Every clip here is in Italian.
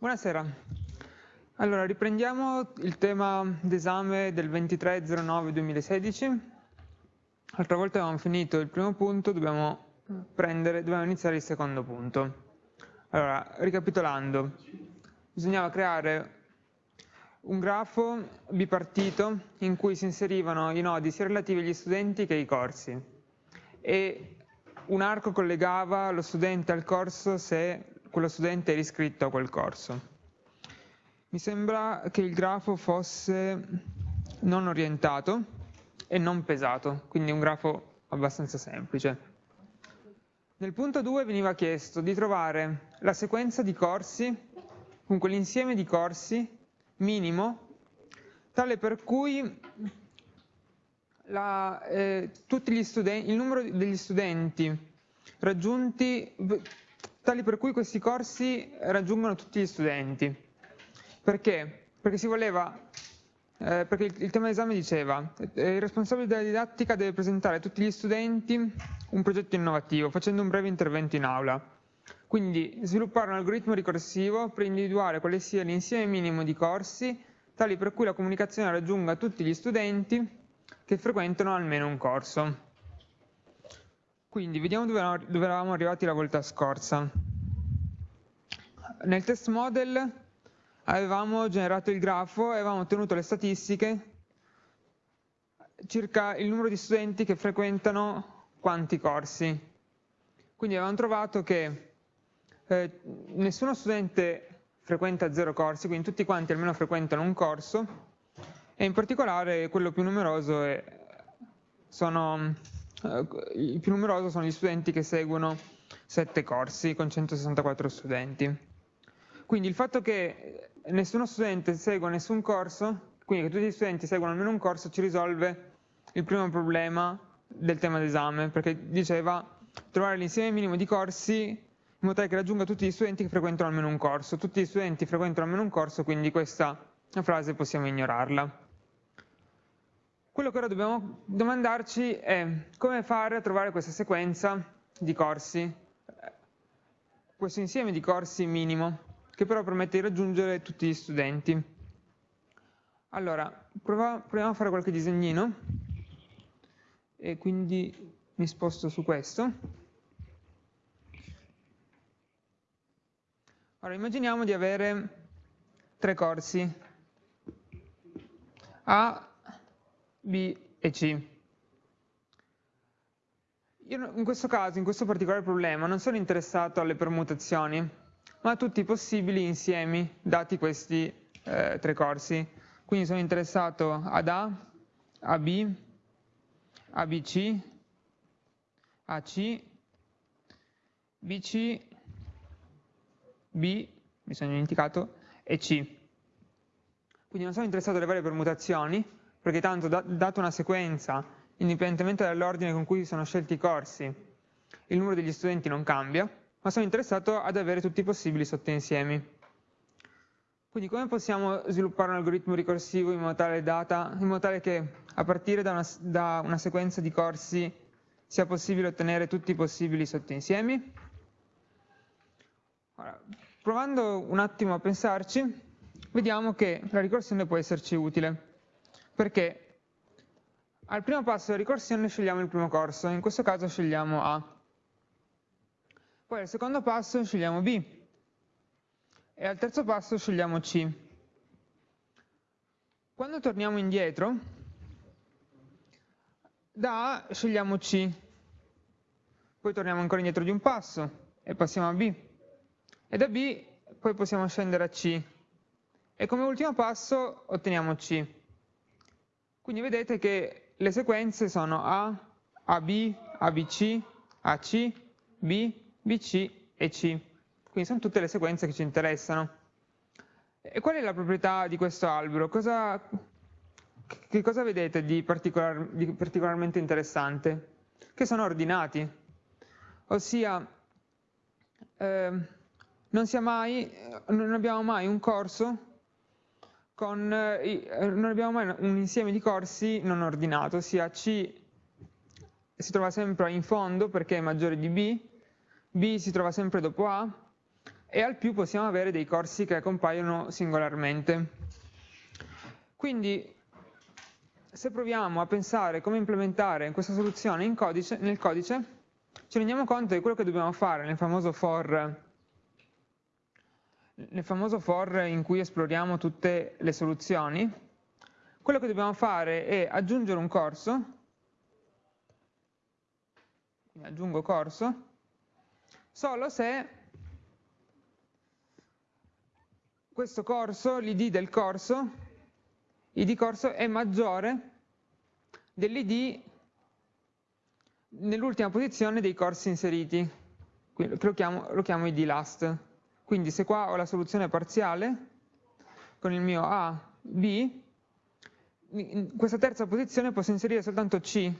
Buonasera. Allora, riprendiamo il tema d'esame del 23.09.2016. L'altra volta avevamo finito il primo punto, dobbiamo, prendere, dobbiamo iniziare il secondo punto. Allora, ricapitolando, bisognava creare un grafo bipartito in cui si inserivano i nodi sia relativi agli studenti che ai corsi e un arco collegava lo studente al corso se quello studente era iscritto a quel corso. Mi sembra che il grafo fosse non orientato e non pesato, quindi un grafo abbastanza semplice. Nel punto 2 veniva chiesto di trovare la sequenza di corsi, comunque l'insieme di corsi minimo, tale per cui la, eh, il numero degli studenti raggiunti tali per cui questi corsi raggiungono tutti gli studenti. Perché? Perché si voleva, eh, perché il, il tema d'esame diceva eh, il responsabile della didattica deve presentare a tutti gli studenti un progetto innovativo facendo un breve intervento in aula. Quindi sviluppare un algoritmo ricorsivo per individuare quale sia l'insieme minimo di corsi tali per cui la comunicazione raggiunga tutti gli studenti che frequentano almeno un corso. Quindi vediamo dove, dove eravamo arrivati la volta scorsa. Nel test model avevamo generato il grafo e avevamo ottenuto le statistiche circa il numero di studenti che frequentano quanti corsi. Quindi avevamo trovato che eh, nessuno studente frequenta zero corsi, quindi tutti quanti almeno frequentano un corso, e in particolare quello più numeroso è, sono eh, più numeroso sono gli studenti che seguono 7 corsi con 164 studenti. Quindi il fatto che nessuno studente segua nessun corso, quindi che tutti gli studenti seguono almeno un corso, ci risolve il primo problema del tema d'esame, perché diceva trovare l'insieme minimo di corsi in modo tale che raggiunga tutti gli studenti che frequentano almeno un corso. Tutti gli studenti frequentano almeno un corso, quindi questa frase possiamo ignorarla. Quello che ora dobbiamo domandarci è come fare a trovare questa sequenza di corsi, questo insieme di corsi minimo, che però permette di raggiungere tutti gli studenti. Allora, proviamo a fare qualche disegnino, e quindi mi sposto su questo. Allora, immaginiamo di avere tre corsi, A, B e C. Io in questo caso, in questo particolare problema, non sono interessato alle permutazioni, ma a tutti i possibili insiemi dati questi eh, tre corsi. Quindi sono interessato ad A, a B, a BC, AC, BC, B, mi sono dimenticato, e C. Quindi non sono interessato alle varie permutazioni, perché tanto da, dato una sequenza, indipendentemente dall'ordine con cui sono scelti i corsi, il numero degli studenti non cambia, ma sono interessato ad avere tutti i possibili sottoinsiemi. Quindi come possiamo sviluppare un algoritmo ricorsivo in modo tale, data, in modo tale che a partire da una, da una sequenza di corsi sia possibile ottenere tutti i possibili sottoinsiemi? Allora, provando un attimo a pensarci, vediamo che la ricorsione può esserci utile perché al primo passo della ricorsione scegliamo il primo corso, in questo caso scegliamo A. Poi al secondo passo scegliamo B e al terzo passo scegliamo C. Quando torniamo indietro, da A scegliamo C, poi torniamo ancora indietro di un passo e passiamo a B, e da B poi possiamo scendere a C, e come ultimo passo otteniamo C. Quindi vedete che le sequenze sono A, AB, ABC, AC, B, BC e C. Quindi sono tutte le sequenze che ci interessano. E qual è la proprietà di questo albero? Cosa, che cosa vedete di, particolar, di particolarmente interessante? Che sono ordinati. Ossia, eh, non, mai, non abbiamo mai un corso con, non abbiamo mai un insieme di corsi non ordinato, ossia C si trova sempre in fondo perché è maggiore di B, B si trova sempre dopo A, e al più possiamo avere dei corsi che compaiono singolarmente. Quindi se proviamo a pensare come implementare questa soluzione codice, nel codice, ci rendiamo conto che quello che dobbiamo fare nel famoso for, nel famoso for in cui esploriamo tutte le soluzioni, quello che dobbiamo fare è aggiungere un corso, aggiungo corso, solo se questo corso, l'id del corso, id corso è maggiore dell'id nell'ultima posizione dei corsi inseriti, Quindi lo chiamo, lo chiamo id last. Quindi se qua ho la soluzione parziale, con il mio A, B, in questa terza posizione posso inserire soltanto C,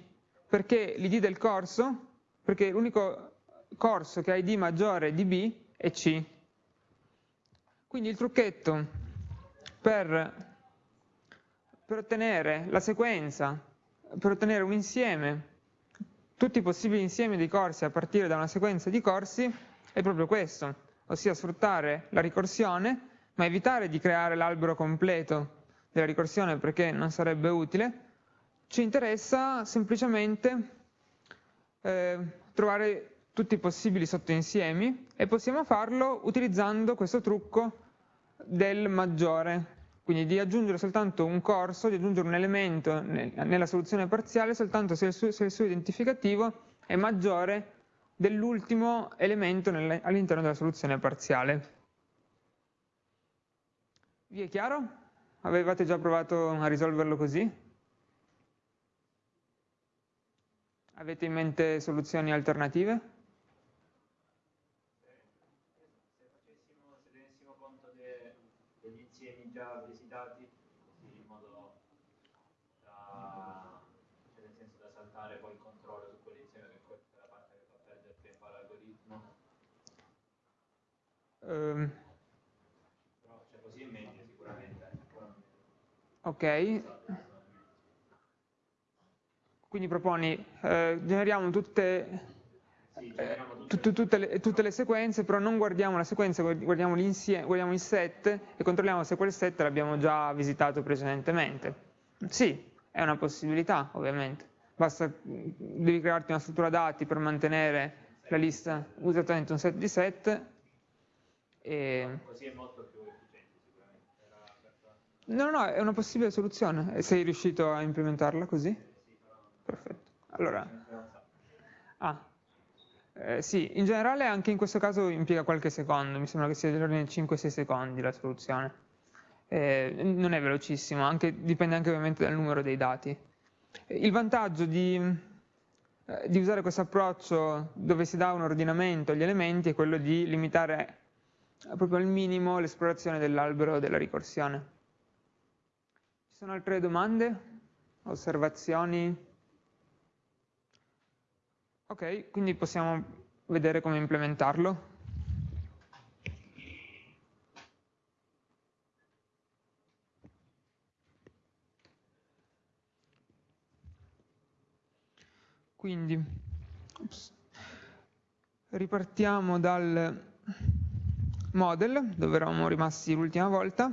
perché l'id del corso, perché l'unico corso che ha id maggiore di B è C. Quindi il trucchetto per, per ottenere la sequenza, per ottenere un insieme, tutti i possibili insiemi di corsi a partire da una sequenza di corsi, è proprio questo, ossia sfruttare la ricorsione, ma evitare di creare l'albero completo della ricorsione perché non sarebbe utile, ci interessa semplicemente eh, trovare tutti i possibili sottoinsiemi e possiamo farlo utilizzando questo trucco del maggiore, quindi di aggiungere soltanto un corso, di aggiungere un elemento nella soluzione parziale soltanto se il suo, se il suo identificativo è maggiore dell'ultimo elemento all'interno della soluzione parziale. Vi è chiaro? Avevate già provato a risolverlo così? Avete in mente soluzioni alternative? già visitati, così in modo da, cioè nel senso da saltare poi il controllo su quell'insieme che questa è la parte che fa perdere tempo all'algoritmo. Um. Cioè, così è meglio sicuramente. Ok. Quindi proponi, eh, generiamo tutte tutte le, tutte le, sequenze, però non guardiamo la sequenza, guardiamo, guardiamo, il set e controlliamo se quel set l'abbiamo già visitato precedentemente. Sì, è una possibilità, ovviamente. Basta, devi crearti una struttura dati per mantenere la lista, esattamente un set di set. E... Così è molto più efficiente sicuramente. No, no, è una possibile soluzione. Sei riuscito a implementarla così? Perfetto. Allora, ah, eh, sì, in generale anche in questo caso impiega qualche secondo, mi sembra che sia dell'ordine di 5-6 secondi la soluzione. Eh, non è velocissimo, anche, dipende anche ovviamente dal numero dei dati. Il vantaggio di, eh, di usare questo approccio dove si dà un ordinamento agli elementi è quello di limitare proprio al minimo l'esplorazione dell'albero della ricorsione. Ci sono altre domande? Osservazioni? Ok, quindi possiamo vedere come implementarlo. Quindi, ups, ripartiamo dal model, dove eravamo rimasti l'ultima volta.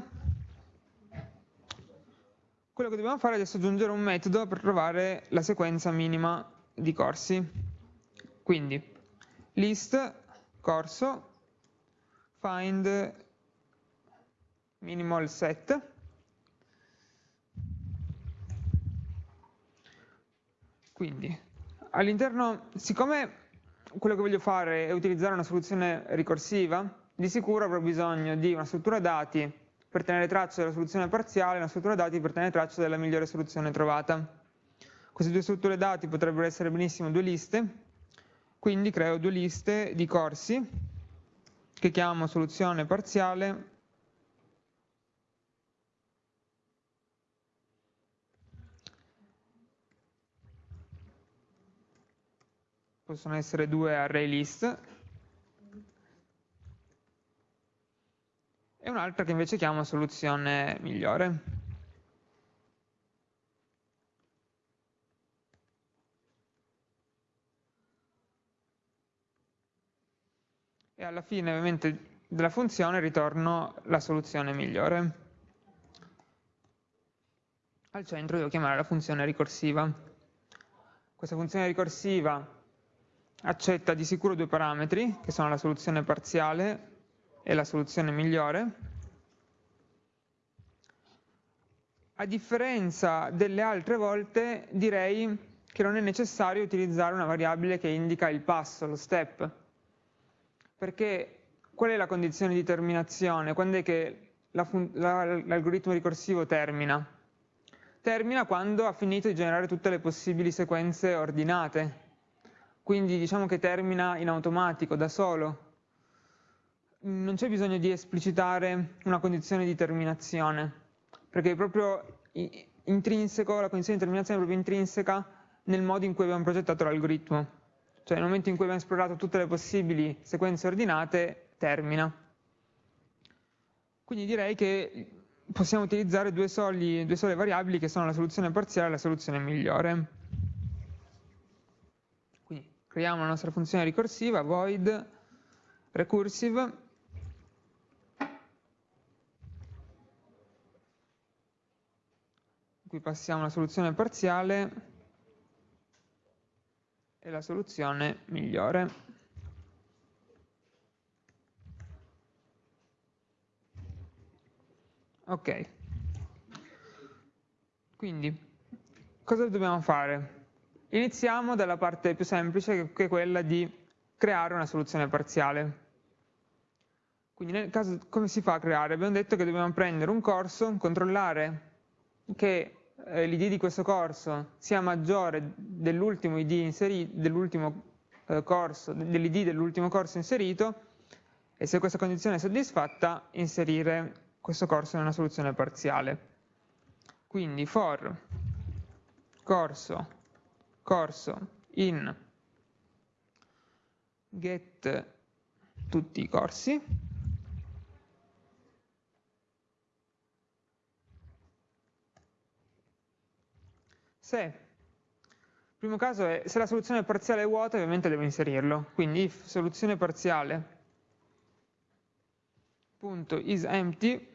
Quello che dobbiamo fare è aggiungere un metodo per trovare la sequenza minima di corsi. Quindi list corso find minimal set quindi all'interno siccome quello che voglio fare è utilizzare una soluzione ricorsiva di sicuro avrò bisogno di una struttura dati per tenere traccia della soluzione parziale e una struttura dati per tenere traccia della migliore soluzione trovata. Queste due strutture dati potrebbero essere benissimo due liste quindi creo due liste di corsi che chiamo soluzione parziale possono essere due array list e un'altra che invece chiamo soluzione migliore. e alla fine ovviamente della funzione ritorno la soluzione migliore. Al centro devo chiamare la funzione ricorsiva. Questa funzione ricorsiva accetta di sicuro due parametri, che sono la soluzione parziale e la soluzione migliore. A differenza delle altre volte, direi che non è necessario utilizzare una variabile che indica il passo, lo step, perché qual è la condizione di terminazione? Quando è che l'algoritmo ricorsivo termina? Termina quando ha finito di generare tutte le possibili sequenze ordinate, quindi diciamo che termina in automatico, da solo. Non c'è bisogno di esplicitare una condizione di terminazione, perché è proprio intrinseco, la condizione di terminazione è proprio intrinseca nel modo in cui abbiamo progettato l'algoritmo. Cioè nel momento in cui abbiamo esplorato tutte le possibili sequenze ordinate, termina. Quindi direi che possiamo utilizzare due, soli, due sole variabili che sono la soluzione parziale e la soluzione migliore. Quindi creiamo la nostra funzione ricorsiva, void recursive, cui passiamo la soluzione parziale è la soluzione migliore. Ok. Quindi, cosa dobbiamo fare? Iniziamo dalla parte più semplice, che è quella di creare una soluzione parziale. Quindi nel caso come si fa a creare? Abbiamo detto che dobbiamo prendere un corso, controllare che eh, l'id di questo corso sia maggiore dell'ultimo id dell'ultimo eh, corso, dell'id dell'ultimo corso inserito e se questa condizione è soddisfatta inserire questo corso una soluzione parziale. Quindi for corso, corso in get tutti i corsi Se, il primo caso è, se la soluzione parziale è vuota, ovviamente devo inserirlo. Quindi if soluzione parziale punto is empty,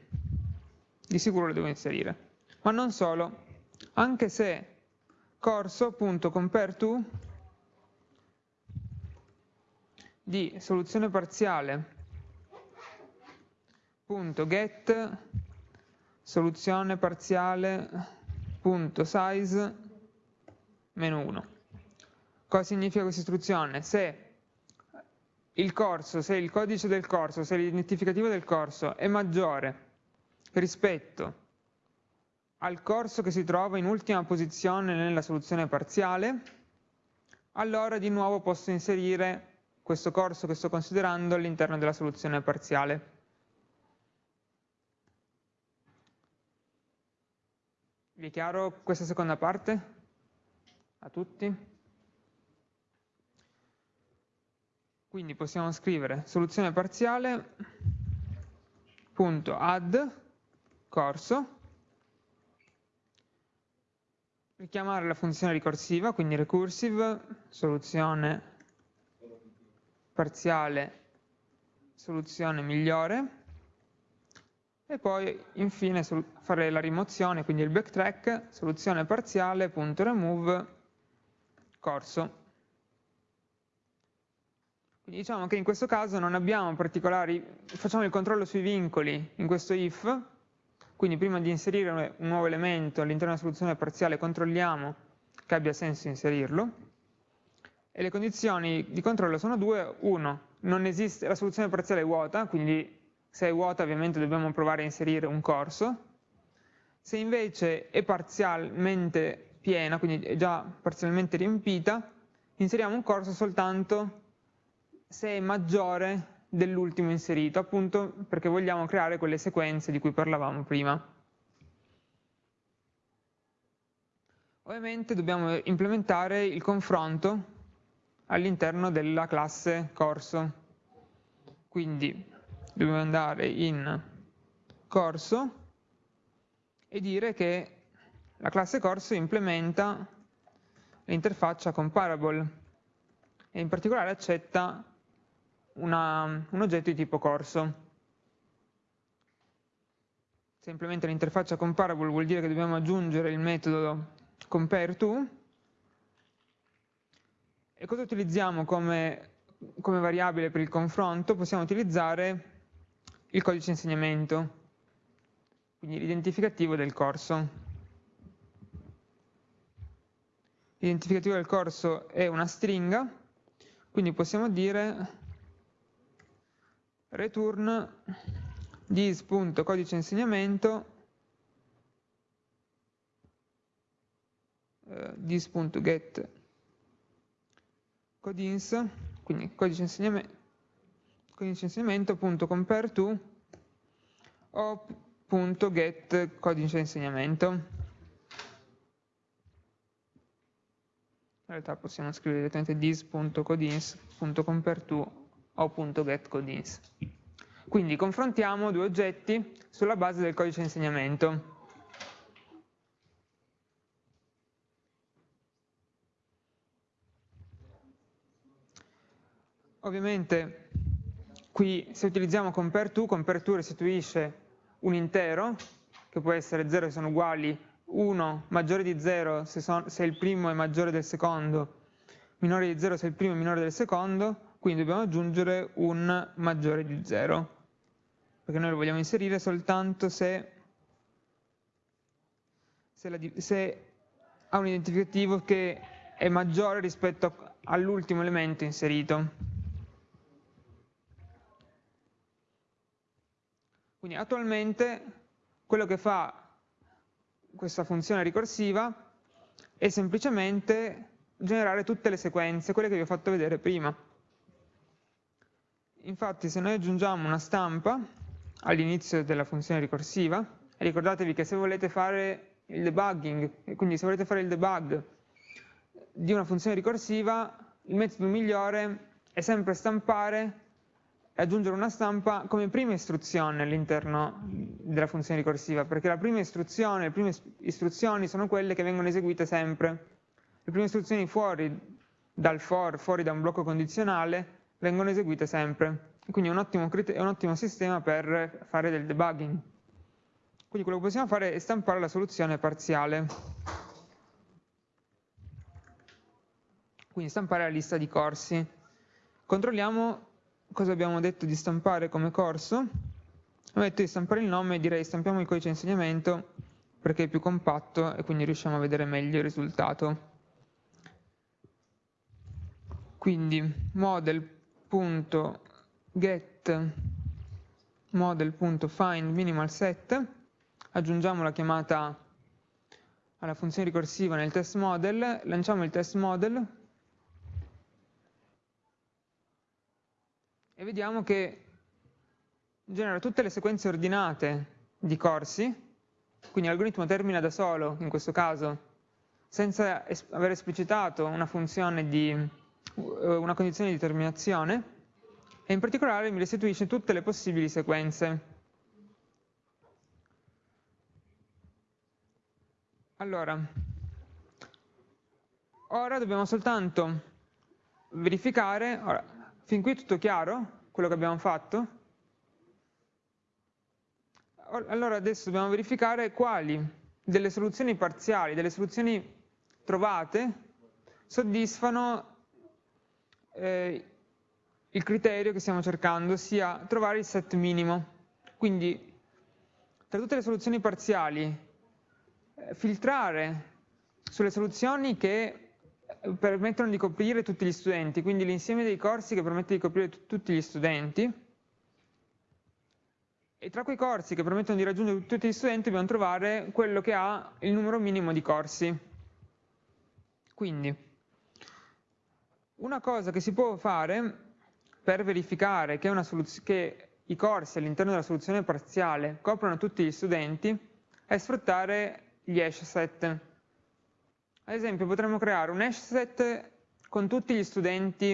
di sicuro lo devo inserire. Ma non solo, anche se corso.compare to di soluzione parziale punto get soluzione parziale punto size meno 1. Cosa significa questa istruzione? Se il corso, se il codice del corso, se l'identificativo del corso è maggiore rispetto al corso che si trova in ultima posizione nella soluzione parziale, allora di nuovo posso inserire questo corso che sto considerando all'interno della soluzione parziale. Vi è chiaro questa seconda parte? A tutti? Quindi possiamo scrivere soluzione parziale punto add corso richiamare la funzione ricorsiva, quindi recursive, soluzione parziale, soluzione migliore, e poi infine fare la rimozione, quindi il backtrack, soluzione parziale, punto remove, corso. Quindi diciamo che in questo caso non abbiamo particolari, facciamo il controllo sui vincoli in questo if, quindi prima di inserire un nuovo elemento all'interno della soluzione parziale controlliamo che abbia senso inserirlo, e le condizioni di controllo sono due, uno, esiste, la soluzione parziale è vuota, quindi se è vuota ovviamente dobbiamo provare a inserire un corso, se invece è parzialmente piena, quindi è già parzialmente riempita, inseriamo un corso soltanto se è maggiore dell'ultimo inserito, appunto perché vogliamo creare quelle sequenze di cui parlavamo prima. Ovviamente dobbiamo implementare il confronto all'interno della classe corso. Quindi dobbiamo andare in corso e dire che la classe corso implementa l'interfaccia comparable e in particolare accetta una, un oggetto di tipo corso. Se implementa l'interfaccia comparable vuol dire che dobbiamo aggiungere il metodo compareTo. E cosa utilizziamo come, come variabile per il confronto? Possiamo utilizzare il codice insegnamento, quindi l'identificativo del corso. L'identificativo del corso è una stringa, quindi possiamo dire return dis.codice insegnamento eh, dis.get codins, quindi codice insegnamento, codice insegnamento.compare to o.get codice insegnamento. In realtà possiamo scrivere direttamente dis.codins.compare to o.getCodins. Quindi confrontiamo due oggetti sulla base del codice insegnamento. Ovviamente qui se utilizziamo compareTo, compareTo restituisce un intero, che può essere 0 se sono uguali, 1 maggiore di 0 se, se il primo è maggiore del secondo, minore di 0 se il primo è minore del secondo, quindi dobbiamo aggiungere un maggiore di 0, perché noi lo vogliamo inserire soltanto se, se, la, se ha un identificativo che è maggiore rispetto all'ultimo elemento inserito. Quindi attualmente quello che fa questa funzione ricorsiva è semplicemente generare tutte le sequenze, quelle che vi ho fatto vedere prima. Infatti se noi aggiungiamo una stampa all'inizio della funzione ricorsiva, ricordatevi che se volete fare il debugging, quindi se volete fare il debug di una funzione ricorsiva, il metodo migliore è sempre stampare e aggiungere una stampa come prima istruzione all'interno della funzione ricorsiva, perché la prima istruzione, le prime istruzioni sono quelle che vengono eseguite sempre. Le prime istruzioni fuori dal for, fuori da un blocco condizionale, vengono eseguite sempre. Quindi è un, ottimo, è un ottimo sistema per fare del debugging. Quindi quello che possiamo fare è stampare la soluzione parziale. Quindi stampare la lista di corsi. Controlliamo cosa abbiamo detto di stampare come corso. Abbiamo detto di stampare il nome, direi stampiamo il codice insegnamento perché è più compatto e quindi riusciamo a vedere meglio il risultato. Quindi model get model.find minimal set, aggiungiamo la chiamata alla funzione ricorsiva nel test model, lanciamo il test model e vediamo che genera tutte le sequenze ordinate di corsi, quindi l'algoritmo termina da solo in questo caso, senza aver esplicitato una funzione di eh, una condizione di terminazione e in particolare mi restituisce tutte le possibili sequenze. Allora, ora dobbiamo soltanto verificare, ora, fin qui tutto chiaro, quello che abbiamo fatto? Allora adesso dobbiamo verificare quali delle soluzioni parziali, delle soluzioni trovate, soddisfano eh, il criterio che stiamo cercando sia trovare il set minimo. Quindi tra tutte le soluzioni parziali, eh, filtrare sulle soluzioni che permettono di coprire tutti gli studenti, quindi l'insieme dei corsi che permette di coprire tutti gli studenti, e tra quei corsi che permettono di raggiungere tutti gli studenti dobbiamo trovare quello che ha il numero minimo di corsi. Quindi, una cosa che si può fare per verificare che, che i corsi all'interno della soluzione parziale coprono tutti gli studenti è sfruttare gli hash set. Ad esempio potremmo creare un hash set con tutti gli studenti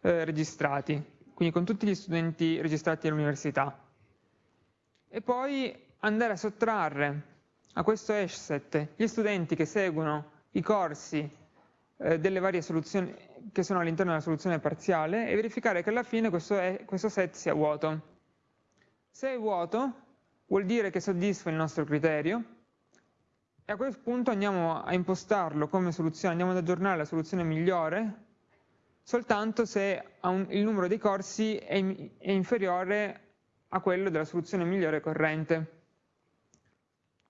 eh, registrati, quindi con tutti gli studenti registrati all'università. E poi andare a sottrarre a questo hash set gli studenti che seguono i corsi eh, delle varie soluzioni che sono all'interno della soluzione parziale e verificare che alla fine questo, è, questo set sia vuoto. Se è vuoto vuol dire che soddisfa il nostro criterio e a quel punto andiamo a impostarlo come soluzione, andiamo ad aggiornare la soluzione migliore soltanto se il numero dei corsi è inferiore a quello della soluzione migliore corrente.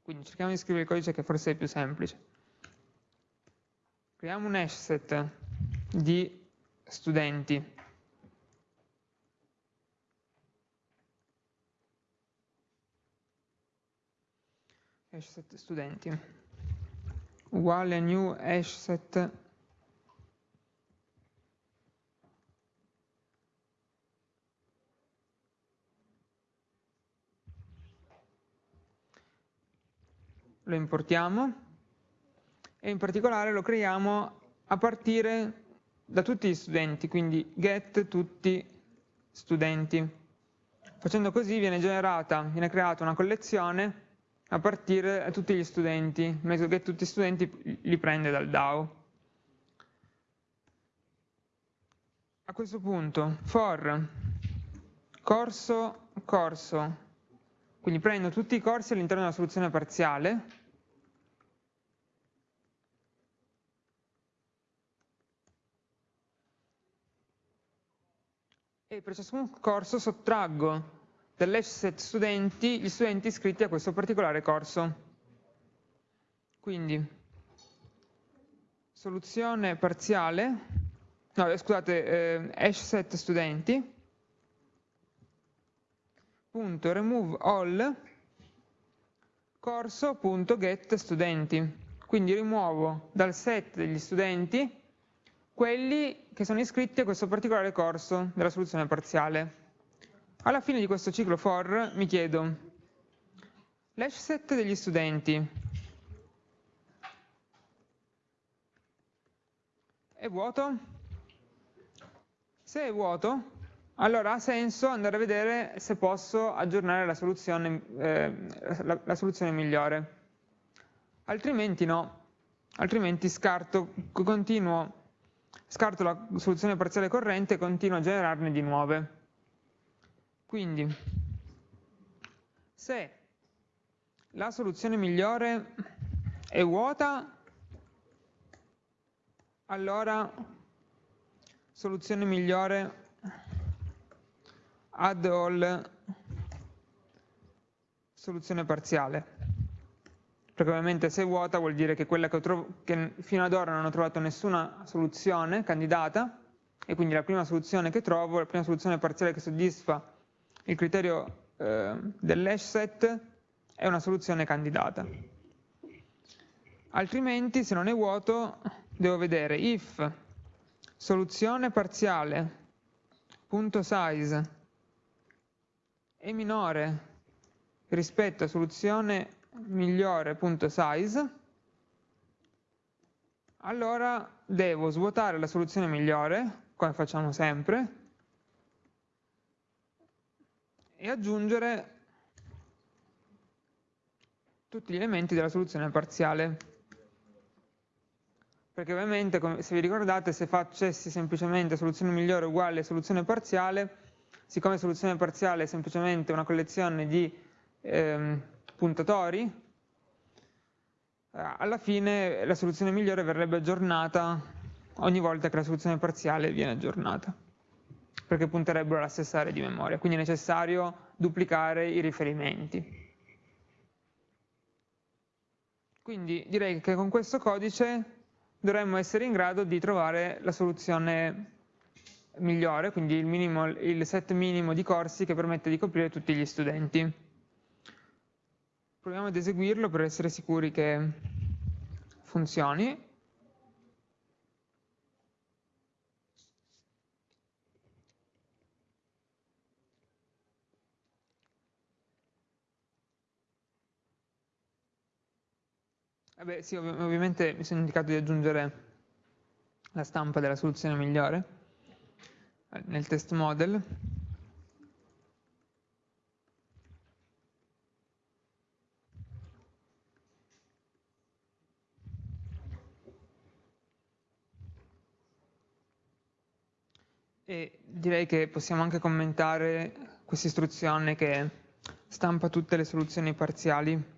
Quindi cerchiamo di scrivere il codice che forse è più semplice. Creiamo un hash set di studenti. Hash set studenti uguale new hash set lo importiamo e in particolare lo creiamo a partire da tutti gli studenti, quindi get tutti studenti. Facendo così viene generata, viene creata una collezione a partire da tutti gli studenti, metodo get tutti studenti li prende dal DAO. A questo punto for corso corso quindi prendo tutti i corsi all'interno della soluzione parziale e per ciascun corso sottraggo dall'hash set studenti gli studenti iscritti a questo particolare corso. Quindi soluzione parziale, no scusate, eh, hash set studenti punto remove all corso.get studenti. Quindi rimuovo dal set degli studenti quelli che sono iscritti a questo particolare corso della soluzione parziale. Alla fine di questo ciclo for mi chiedo l'hash set degli studenti è vuoto? Se è vuoto, allora ha senso andare a vedere se posso aggiornare la soluzione, eh, la, la soluzione migliore. Altrimenti no, altrimenti scarto, continuo, scarto la soluzione parziale corrente e continuo a generarne di nuove. Quindi, se la soluzione migliore è vuota, allora soluzione migliore add all soluzione parziale. Perché ovviamente se è vuota vuol dire che quella che, che, fino ad ora non ho trovato nessuna soluzione candidata e quindi la prima soluzione che trovo, la prima soluzione parziale che soddisfa il criterio eh, dell'hash set è una soluzione candidata. Altrimenti se non è vuoto devo vedere if soluzione parziale punto size è minore rispetto a soluzione migliore.size, allora devo svuotare la soluzione migliore, come facciamo sempre, e aggiungere tutti gli elementi della soluzione parziale. Perché ovviamente, se vi ricordate, se facessi semplicemente soluzione migliore uguale soluzione parziale, siccome soluzione parziale è semplicemente una collezione di ehm, puntatori, eh, alla fine la soluzione migliore verrebbe aggiornata ogni volta che la soluzione parziale viene aggiornata, perché punterebbero alla stessa area di memoria, quindi è necessario duplicare i riferimenti. Quindi direi che con questo codice dovremmo essere in grado di trovare la soluzione migliore, quindi il, minimo, il set minimo di corsi che permette di coprire tutti gli studenti. Proviamo ad eseguirlo per essere sicuri che funzioni. Eh Vabbè, sì, ov ovviamente mi sono indicato di aggiungere la stampa della soluzione migliore eh, nel test model. E direi che possiamo anche commentare questa istruzione che stampa tutte le soluzioni parziali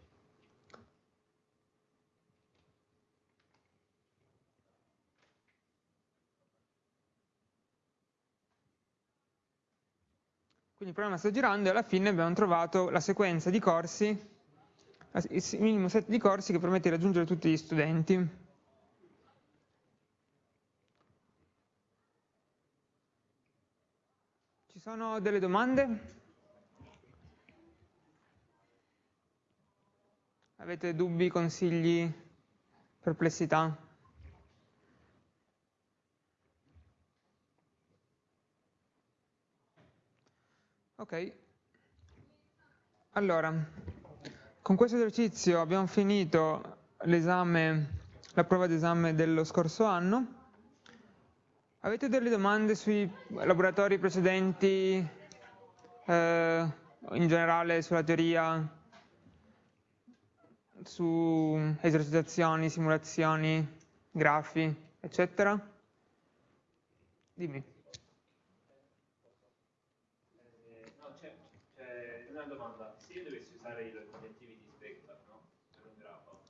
Programma sta girando e alla fine abbiamo trovato la sequenza di corsi, il minimo set di corsi che permette di raggiungere tutti gli studenti. Ci sono delle domande? Avete dubbi, consigli, perplessità? Ok, allora, con questo esercizio abbiamo finito la prova d'esame dello scorso anno. Avete delle domande sui laboratori precedenti, eh, in generale sulla teoria, su esercitazioni, simulazioni, grafi, eccetera? Dimmi.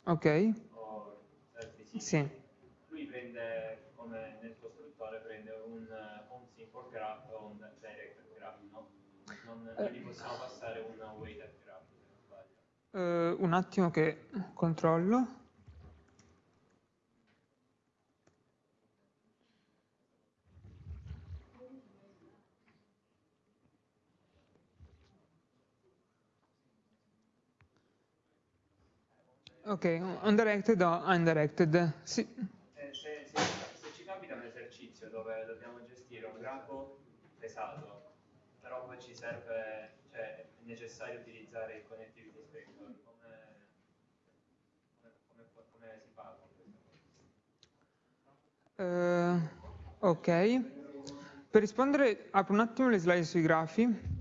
Ok. O sì. Lui prende, come nel costruttore, prende un, un simple graph o un direct graph, no? Non, non gli possiamo passare un weighted graph, se non sbaglio. Uh, un attimo che controllo. Ok, undirected o undirected? Sì. Se, se, se, se, ci capita un esercizio dove dobbiamo gestire un grafo pesato, però poi ci serve, cioè è necessario utilizzare il connectivity inspector, come, come, come, come si fa con questa uh, ok. Per rispondere, apro un attimo le slide sui grafi.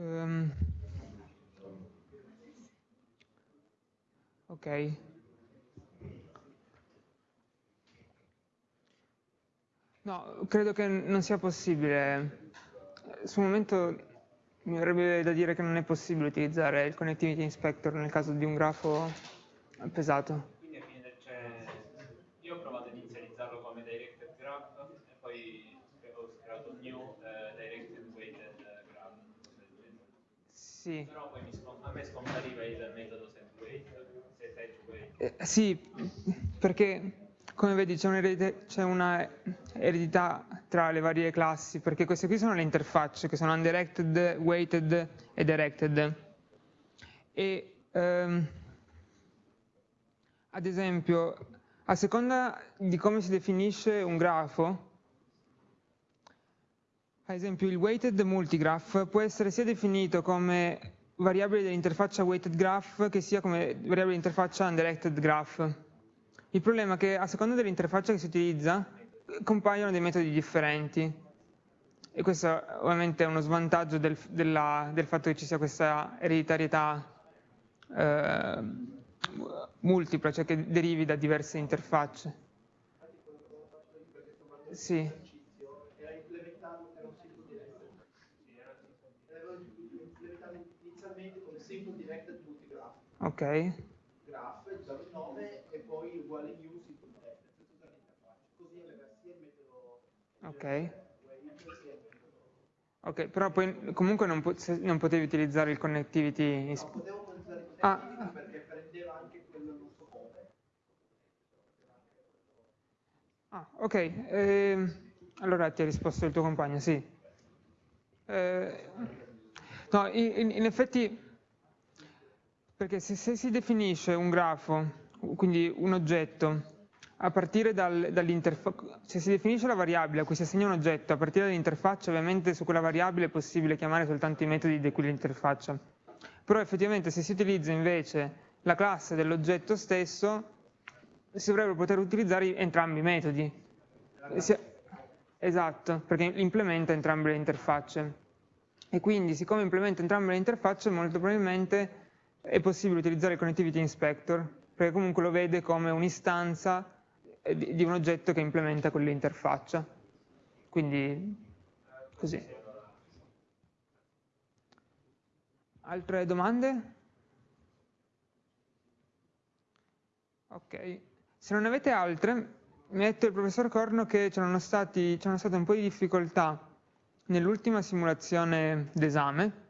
Um, ok. No, credo che non sia possibile. Sul momento mi avrebbe da dire che non è possibile utilizzare il Connectivity Inspector nel caso di un grafo pesato. Sì. Però poi a me scompariva il metodo set weight, set weight. Eh, sì, perché come vedi c'è un'eredità una tra le varie classi, perché queste qui sono le interfacce, che sono undirected, weighted e directed. E ehm, ad esempio, a seconda di come si definisce un grafo, ad esempio il weighted multigraph può essere sia definito come variabile dell'interfaccia weighted graph che sia come variabile dell'interfaccia undirected graph. Il problema è che a seconda dell'interfaccia che si utilizza compaiono dei metodi differenti e questo ovviamente è uno svantaggio del, della, del fatto che ci sia questa ereditarietà eh, multipla, cioè che derivi da diverse interfacce. Sì. Ok. Graph, il nome e poi uguale new si Così sia il metodo. Ok. Ok, però poi comunque non, po non potevi utilizzare il connectivity. No, potevo utilizzare il connectivity ah. perché prendeva anche quello non so come. Ah, ok. Eh, allora ti ha risposto il tuo compagno, sì. Eh, no, in, in, effetti, perché se, se, si definisce un grafo, quindi un oggetto, a partire dal, dall'interfaccia, se si definisce la variabile a cui si assegna un oggetto a partire dall'interfaccia, ovviamente su quella variabile è possibile chiamare soltanto i metodi di quell'interfaccia. Però effettivamente se si utilizza invece la classe dell'oggetto stesso, si dovrebbero poter utilizzare entrambi i metodi. Esatto, perché implementa entrambe le interfacce. E quindi, siccome implementa entrambe le interfacce, molto probabilmente è possibile utilizzare il Connectivity Inspector, perché comunque lo vede come un'istanza di un oggetto che implementa quell'interfaccia. Quindi, così. Altre domande? Ok. Se non avete altre, mi ha detto il professor Corno che c'erano state un po' di difficoltà nell'ultima simulazione d'esame,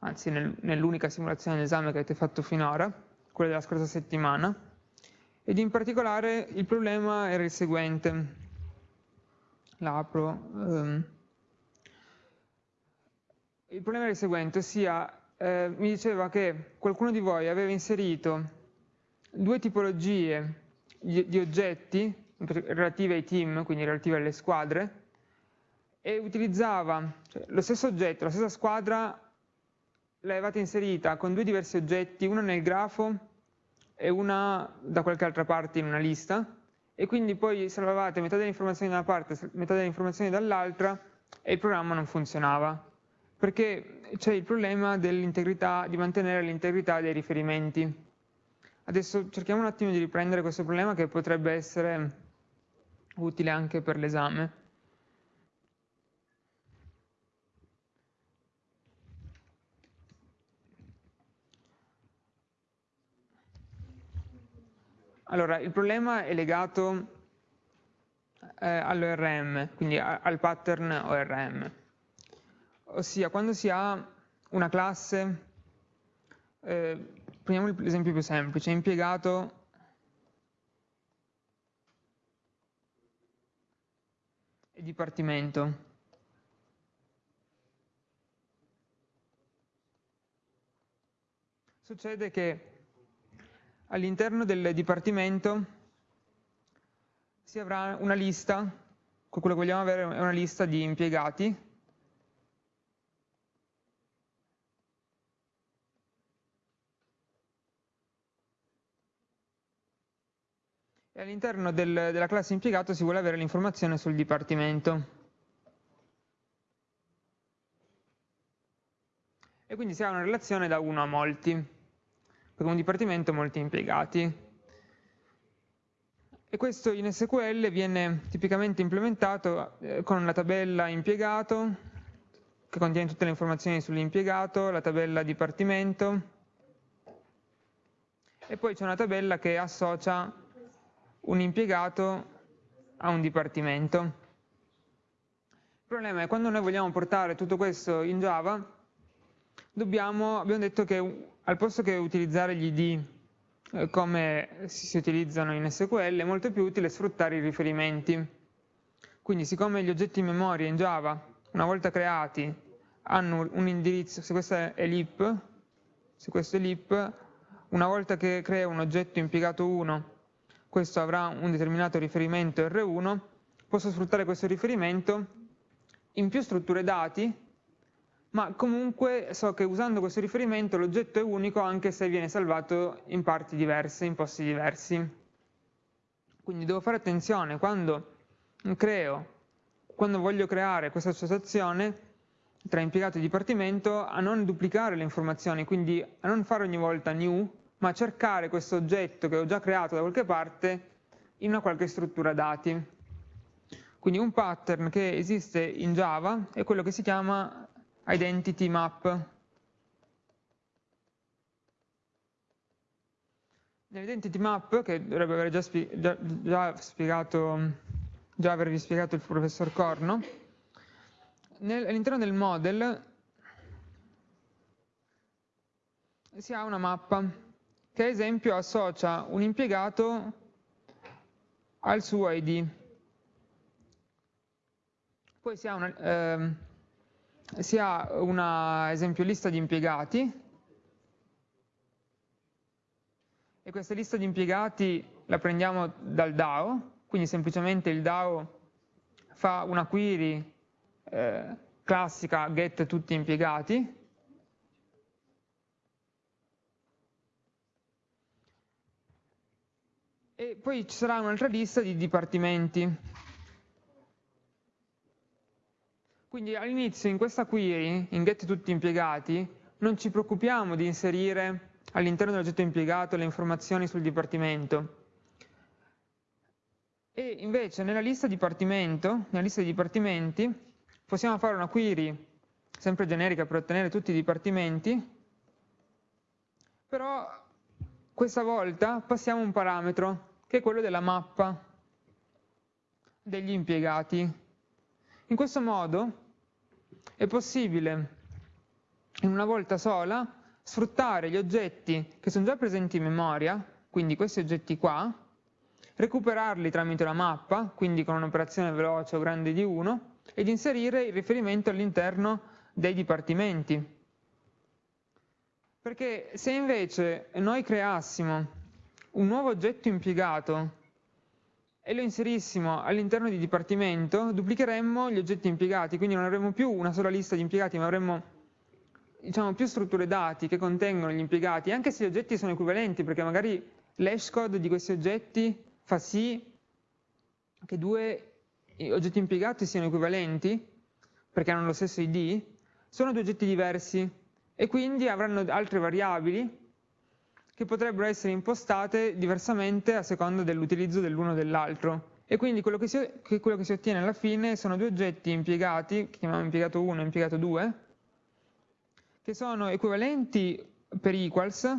anzi nel, nell'unica simulazione d'esame che avete fatto finora, quella della scorsa settimana, ed in particolare il problema era il seguente. L'apro. Um. Il problema era il seguente, ossia eh, mi diceva che qualcuno di voi aveva inserito due tipologie di, di oggetti relativi ai team, quindi relativi alle squadre, e utilizzava cioè, lo stesso oggetto, la stessa squadra l'avevate inserita con due diversi oggetti, uno nel grafo e una da qualche altra parte in una lista, e quindi poi salvavate metà delle informazioni da una parte, metà delle informazioni dall'altra, e il programma non funzionava. Perché c'è il problema di mantenere l'integrità dei riferimenti. Adesso cerchiamo un attimo di riprendere questo problema che potrebbe essere utile anche per l'esame. Allora, il problema è legato eh, all'ORM, quindi al pattern ORM. Ossia, quando si ha una classe eh, prendiamo l'esempio più semplice, impiegato e dipartimento. Succede che all'interno del dipartimento si avrà una lista, quello che vogliamo avere è una lista di impiegati e all'interno del, della classe impiegato si vuole avere l'informazione sul dipartimento. E quindi si ha una relazione da 1 a molti, per un dipartimento molti impiegati. E questo in SQL viene tipicamente implementato eh, con la tabella impiegato, che contiene tutte le informazioni sull'impiegato, la tabella dipartimento, e poi c'è una tabella che associa un impiegato a un dipartimento. Il problema è che quando noi vogliamo portare tutto questo in Java, dobbiamo, abbiamo detto che al posto che utilizzare gli id eh, come si utilizzano in SQL, è molto più utile sfruttare i riferimenti. Quindi siccome gli oggetti in memoria in Java, una volta creati, hanno un indirizzo, se questo è l'ip, se questo è l'ip, una volta che crea un oggetto impiegato 1 questo avrà un determinato riferimento R1, posso sfruttare questo riferimento in più strutture dati, ma comunque so che usando questo riferimento l'oggetto è unico anche se viene salvato in parti diverse, in posti diversi. Quindi devo fare attenzione quando creo, quando voglio creare questa associazione tra impiegato e dipartimento a non duplicare le informazioni, quindi a non fare ogni volta new, ma cercare questo oggetto che ho già creato da qualche parte in una qualche struttura dati. Quindi un pattern che esiste in Java è quello che si chiama identity map. Nell'identity map, che dovrebbe aver già, già, già, spiegato, già avervi spiegato il professor Corno, all'interno del model si ha una mappa che ad esempio associa un impiegato al suo ID. Poi si ha una, ehm, si ha una esempio lista di impiegati e questa lista di impiegati la prendiamo dal DAO, quindi semplicemente il DAO fa una query eh, classica get tutti impiegati e poi ci sarà un'altra lista di dipartimenti. Quindi all'inizio in questa query, in get tutti impiegati, non ci preoccupiamo di inserire all'interno dell'oggetto impiegato le informazioni sul dipartimento. E invece nella lista nella lista di dipartimenti, possiamo fare una query sempre generica per ottenere tutti i dipartimenti, però questa volta passiamo un parametro che è quello della mappa degli impiegati. In questo modo è possibile in una volta sola sfruttare gli oggetti che sono già presenti in memoria, quindi questi oggetti qua, recuperarli tramite la mappa, quindi con un'operazione veloce o grande di 1, ed inserire il riferimento all'interno dei dipartimenti. Perché se invece noi creassimo un nuovo oggetto impiegato e lo inserissimo all'interno di dipartimento, duplicheremmo gli oggetti impiegati, quindi non avremmo più una sola lista di impiegati, ma avremmo diciamo, più strutture dati che contengono gli impiegati, anche se gli oggetti sono equivalenti, perché magari l'hashcode di questi oggetti fa sì che due oggetti impiegati siano equivalenti, perché hanno lo stesso ID, sono due oggetti diversi e quindi avranno altre variabili che potrebbero essere impostate diversamente a seconda dell'utilizzo dell'uno o dell'altro. E quindi quello che, si, quello che si ottiene alla fine sono due oggetti impiegati, che chiamiamo impiegato 1 e impiegato 2, che sono equivalenti per equals,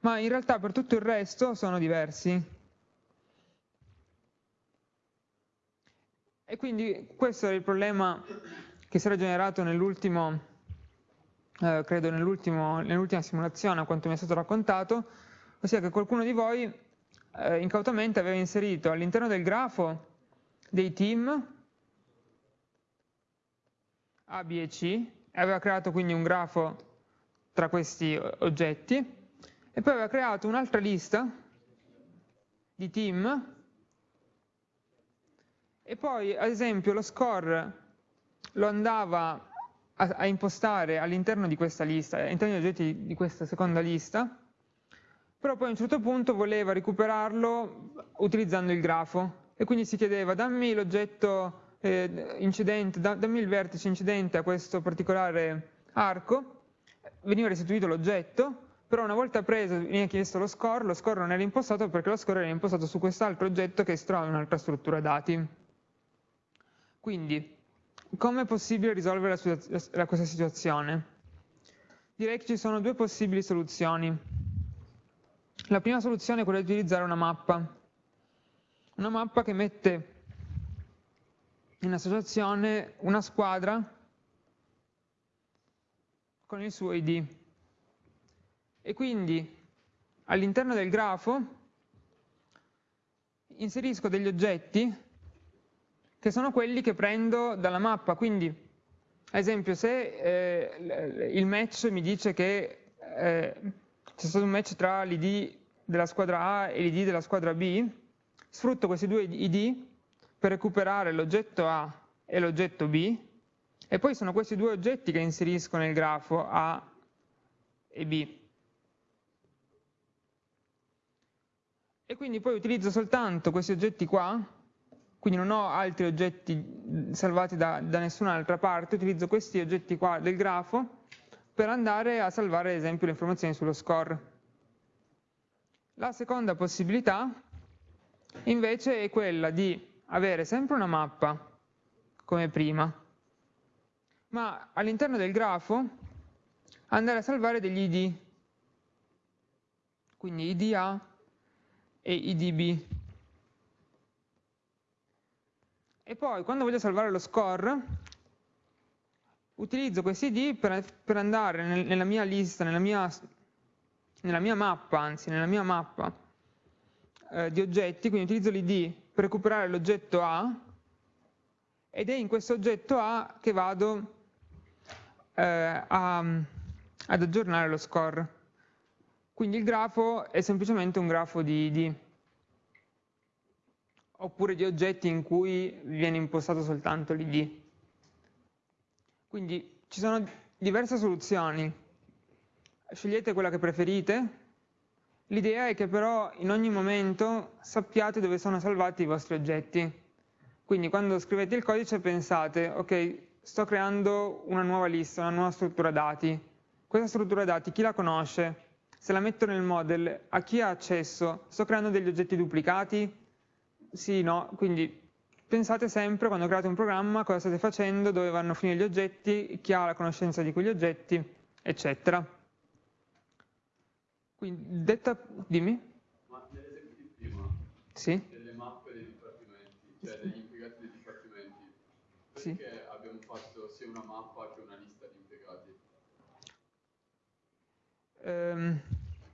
ma in realtà per tutto il resto sono diversi. E quindi questo è il problema che si era generato nell'ultimo eh, credo nell'ultima nell simulazione, a quanto mi è stato raccontato, ossia che qualcuno di voi eh, incautamente aveva inserito all'interno del grafo dei team A, B e C, e aveva creato quindi un grafo tra questi oggetti, e poi aveva creato un'altra lista di team, e poi ad esempio lo score lo andava a, a impostare all'interno di questa lista, all'interno degli oggetti di questa seconda lista, però poi a un certo punto voleva recuperarlo utilizzando il grafo e quindi si chiedeva dammi l'oggetto eh, incidente, da, dammi il vertice incidente a questo particolare arco, veniva restituito l'oggetto, però una volta preso veniva chiesto lo score, lo score non era impostato perché lo score era impostato su quest'altro oggetto che si trova in un'altra struttura dati. Quindi come è possibile risolvere la, la, questa situazione? Direi che ci sono due possibili soluzioni. La prima soluzione è quella di utilizzare una mappa. Una mappa che mette in associazione una squadra con il suo ID. E quindi all'interno del grafo inserisco degli oggetti che sono quelli che prendo dalla mappa. Quindi, ad esempio, se eh, il match mi dice che eh, c'è stato un match tra l'id della squadra A e l'id della squadra B, sfrutto questi due id per recuperare l'oggetto A e l'oggetto B, e poi sono questi due oggetti che inserisco nel grafo A e B. E quindi poi utilizzo soltanto questi oggetti qua, quindi non ho altri oggetti salvati da, da nessun'altra parte, utilizzo questi oggetti qua del grafo per andare a salvare ad esempio le informazioni sullo score. La seconda possibilità invece è quella di avere sempre una mappa come prima, ma all'interno del grafo andare a salvare degli id, quindi id A e id B. E poi quando voglio salvare lo score, utilizzo questi id per, per andare nel, nella mia lista, nella mia, nella mia, mappa, anzi nella mia mappa eh, di oggetti, quindi utilizzo l'id per recuperare l'oggetto A ed è in questo oggetto A che vado eh, a, ad aggiornare lo score. Quindi il grafo è semplicemente un grafo di ID, oppure di oggetti in cui viene impostato soltanto l'ID. Quindi ci sono diverse soluzioni, scegliete quella che preferite, l'idea è che però in ogni momento sappiate dove sono salvati i vostri oggetti. Quindi quando scrivete il codice pensate, ok, sto creando una nuova lista, una nuova struttura dati. Questa struttura dati chi la conosce? Se la metto nel model, a chi ha accesso? Sto creando degli oggetti duplicati? Sì, no, quindi pensate sempre quando create un programma cosa state facendo, dove vanno a finire gli oggetti, chi ha la conoscenza di quegli oggetti, eccetera. Quindi, detta, dimmi. Ma nell'esempio di prima, sì? delle mappe dei dipartimenti, cioè degli impiegati dei dipartimenti, perché Sì. abbiamo fatto sia una mappa che una lista di impiegati? Ehm,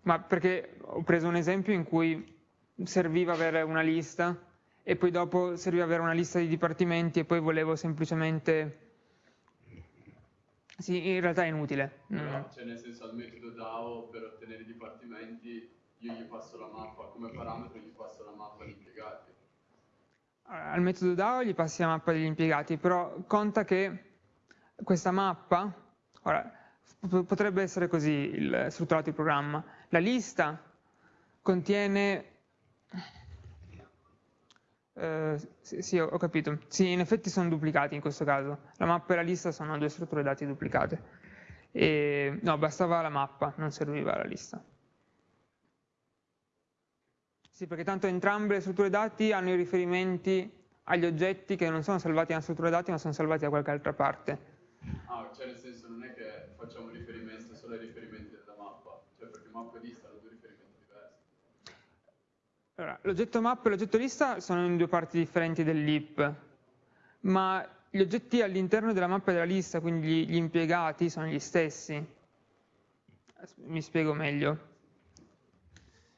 ma perché ho preso un esempio in cui serviva avere una lista e poi dopo serviva avere una lista di dipartimenti e poi volevo semplicemente... Sì, in realtà è inutile. Però, cioè nel senso al metodo DAO per ottenere i dipartimenti io gli passo la mappa, come parametro gli passo la mappa di impiegati. Al metodo DAO gli passi la mappa degli impiegati, però conta che questa mappa, ora, potrebbe essere così il, strutturato il programma, la lista contiene, eh, sì, sì, ho capito, sì, in effetti sono duplicati in questo caso, la mappa e la lista sono due strutture dati duplicate, e, no, bastava la mappa, non serviva la lista. Sì, perché tanto entrambe le strutture dati hanno i riferimenti agli oggetti che non sono salvati nella struttura dati ma sono salvati da qualche altra parte. Ah, cioè nel senso non è che facciamo riferimento solo ai riferimenti della mappa, cioè perché mappa e lista hanno due riferimenti diversi. Allora, l'oggetto map e l'oggetto lista sono in due parti differenti dell'IP, ma gli oggetti all'interno della mappa e della lista, quindi gli, impiegati, sono gli stessi. Mi spiego meglio.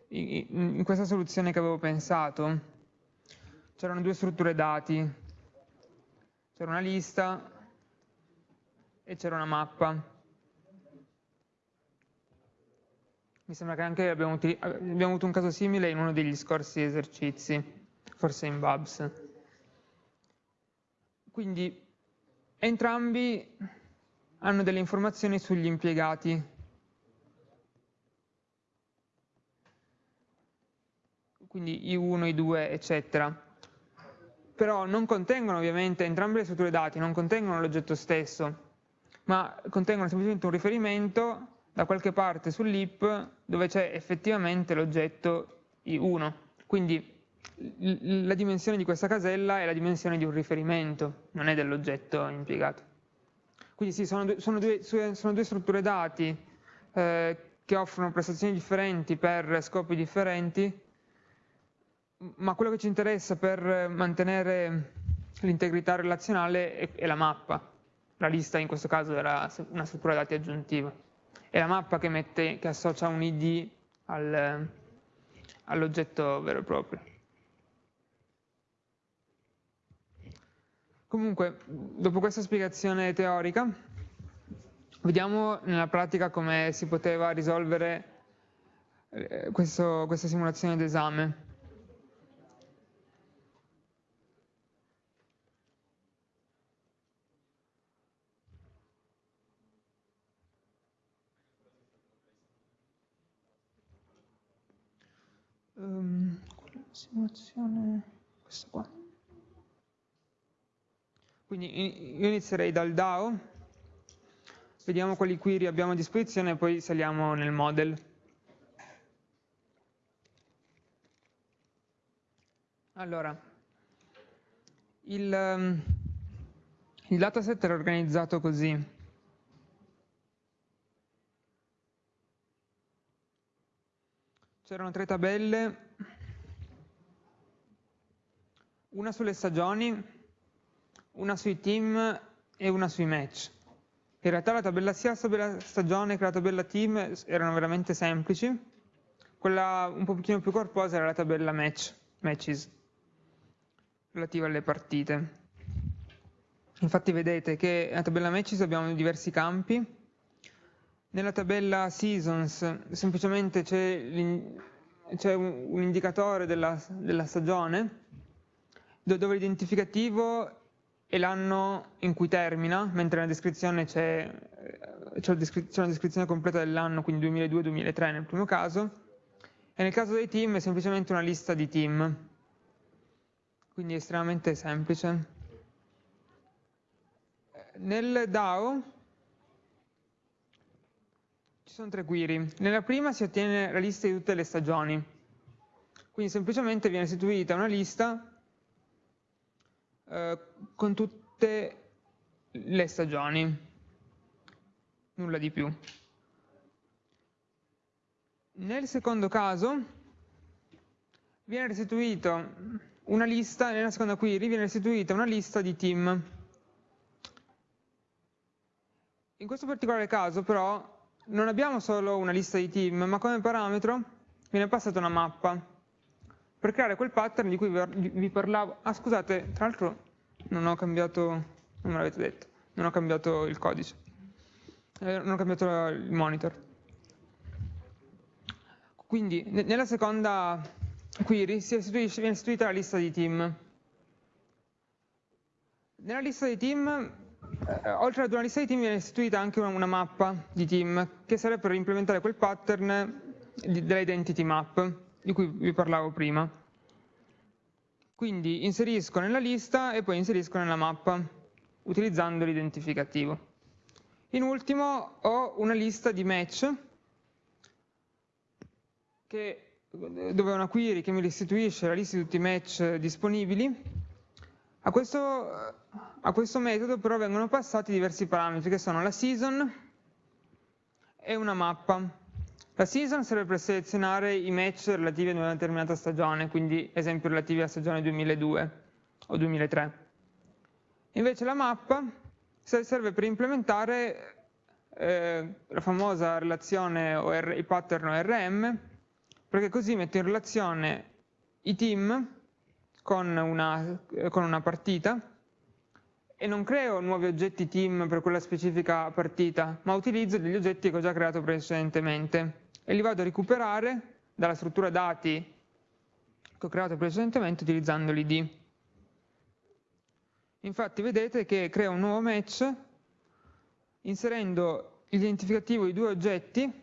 In questa soluzione che avevo pensato c'erano due strutture dati, c'era una lista e c'era una mappa. Mi sembra che anche abbiamo, abbiamo avuto un caso simile in uno degli scorsi esercizi, forse in Babs. Quindi entrambi hanno delle informazioni sugli impiegati. Quindi I1, I2, eccetera. Però non contengono ovviamente, entrambe le strutture dati non contengono l'oggetto stesso, ma contengono semplicemente un riferimento da qualche parte sull'IP dove c'è effettivamente l'oggetto I1. Quindi la dimensione di questa casella è la dimensione di un riferimento, non è dell'oggetto impiegato. Quindi sì, sono due, sono due, sono due strutture dati eh, che offrono prestazioni differenti per scopi differenti, ma quello che ci interessa per mantenere l'integrità relazionale è, è la mappa. La lista in questo caso era una struttura dati aggiuntiva. È la mappa che, mette, che associa un ID al, all'oggetto vero e proprio. Comunque, dopo questa spiegazione teorica, vediamo nella pratica come si poteva risolvere eh, questo, questa simulazione d'esame. Um, simulazione, questa qua. Quindi io inizierei dal DAO, vediamo quali query abbiamo a disposizione e poi saliamo nel model. Allora, il, um, il dataset era organizzato così. C'erano tre tabelle, una sulle stagioni, una sui team e una sui match. In realtà la tabella sia la stagione che la tabella team erano veramente semplici, quella un pochino più corposa era la tabella match, matches, relativa alle partite. Infatti vedete che nella tabella matches abbiamo diversi campi. Nella tabella seasons semplicemente c'è un, un, indicatore della, della stagione dove l'identificativo è l'anno in cui termina, mentre nella descrizione c'è una descrizione completa dell'anno, quindi 2002-2003 nel primo caso, e nel caso dei team è semplicemente una lista di team, quindi è estremamente semplice. Nel DAO ci sono tre query. Nella prima si ottiene la lista di tutte le stagioni, quindi semplicemente viene istituita una lista eh, con tutte le stagioni, nulla di più. Nel secondo caso viene restituita una lista, nella seconda query viene restituita una lista di team. In questo particolare caso però non abbiamo solo una lista di team, ma come parametro viene passata una mappa per creare quel pattern di cui vi parlavo. Ah scusate, tra l'altro non ho cambiato, non me l'avete detto, non ho cambiato il codice, eh, non ho cambiato il monitor. Quindi nella seconda query viene istituita la lista di team. Nella lista di team, eh, oltre ad una lista di team, viene istituita anche una, una mappa di team, che serve per implementare quel pattern dell'identity map, di cui vi parlavo prima. Quindi inserisco nella lista e poi inserisco nella mappa, utilizzando l'identificativo. In ultimo ho una lista di match, che, dove è una query che mi restituisce la lista di tutti i match disponibili. A questo, a questo metodo però vengono passati diversi parametri che sono la season e una mappa. La season serve per selezionare i match relativi ad una determinata stagione, quindi esempio relativi alla stagione 2002 o 2003. Invece la mappa serve per implementare eh, la famosa relazione OR, il pattern ORM perché così metto in relazione i team con una, con una partita e non creo nuovi oggetti team per quella specifica partita, ma utilizzo degli oggetti che ho già creato precedentemente e li vado a recuperare dalla struttura dati che ho creato precedentemente utilizzando l'id. Infatti vedete che creo un nuovo match inserendo l'identificativo di due oggetti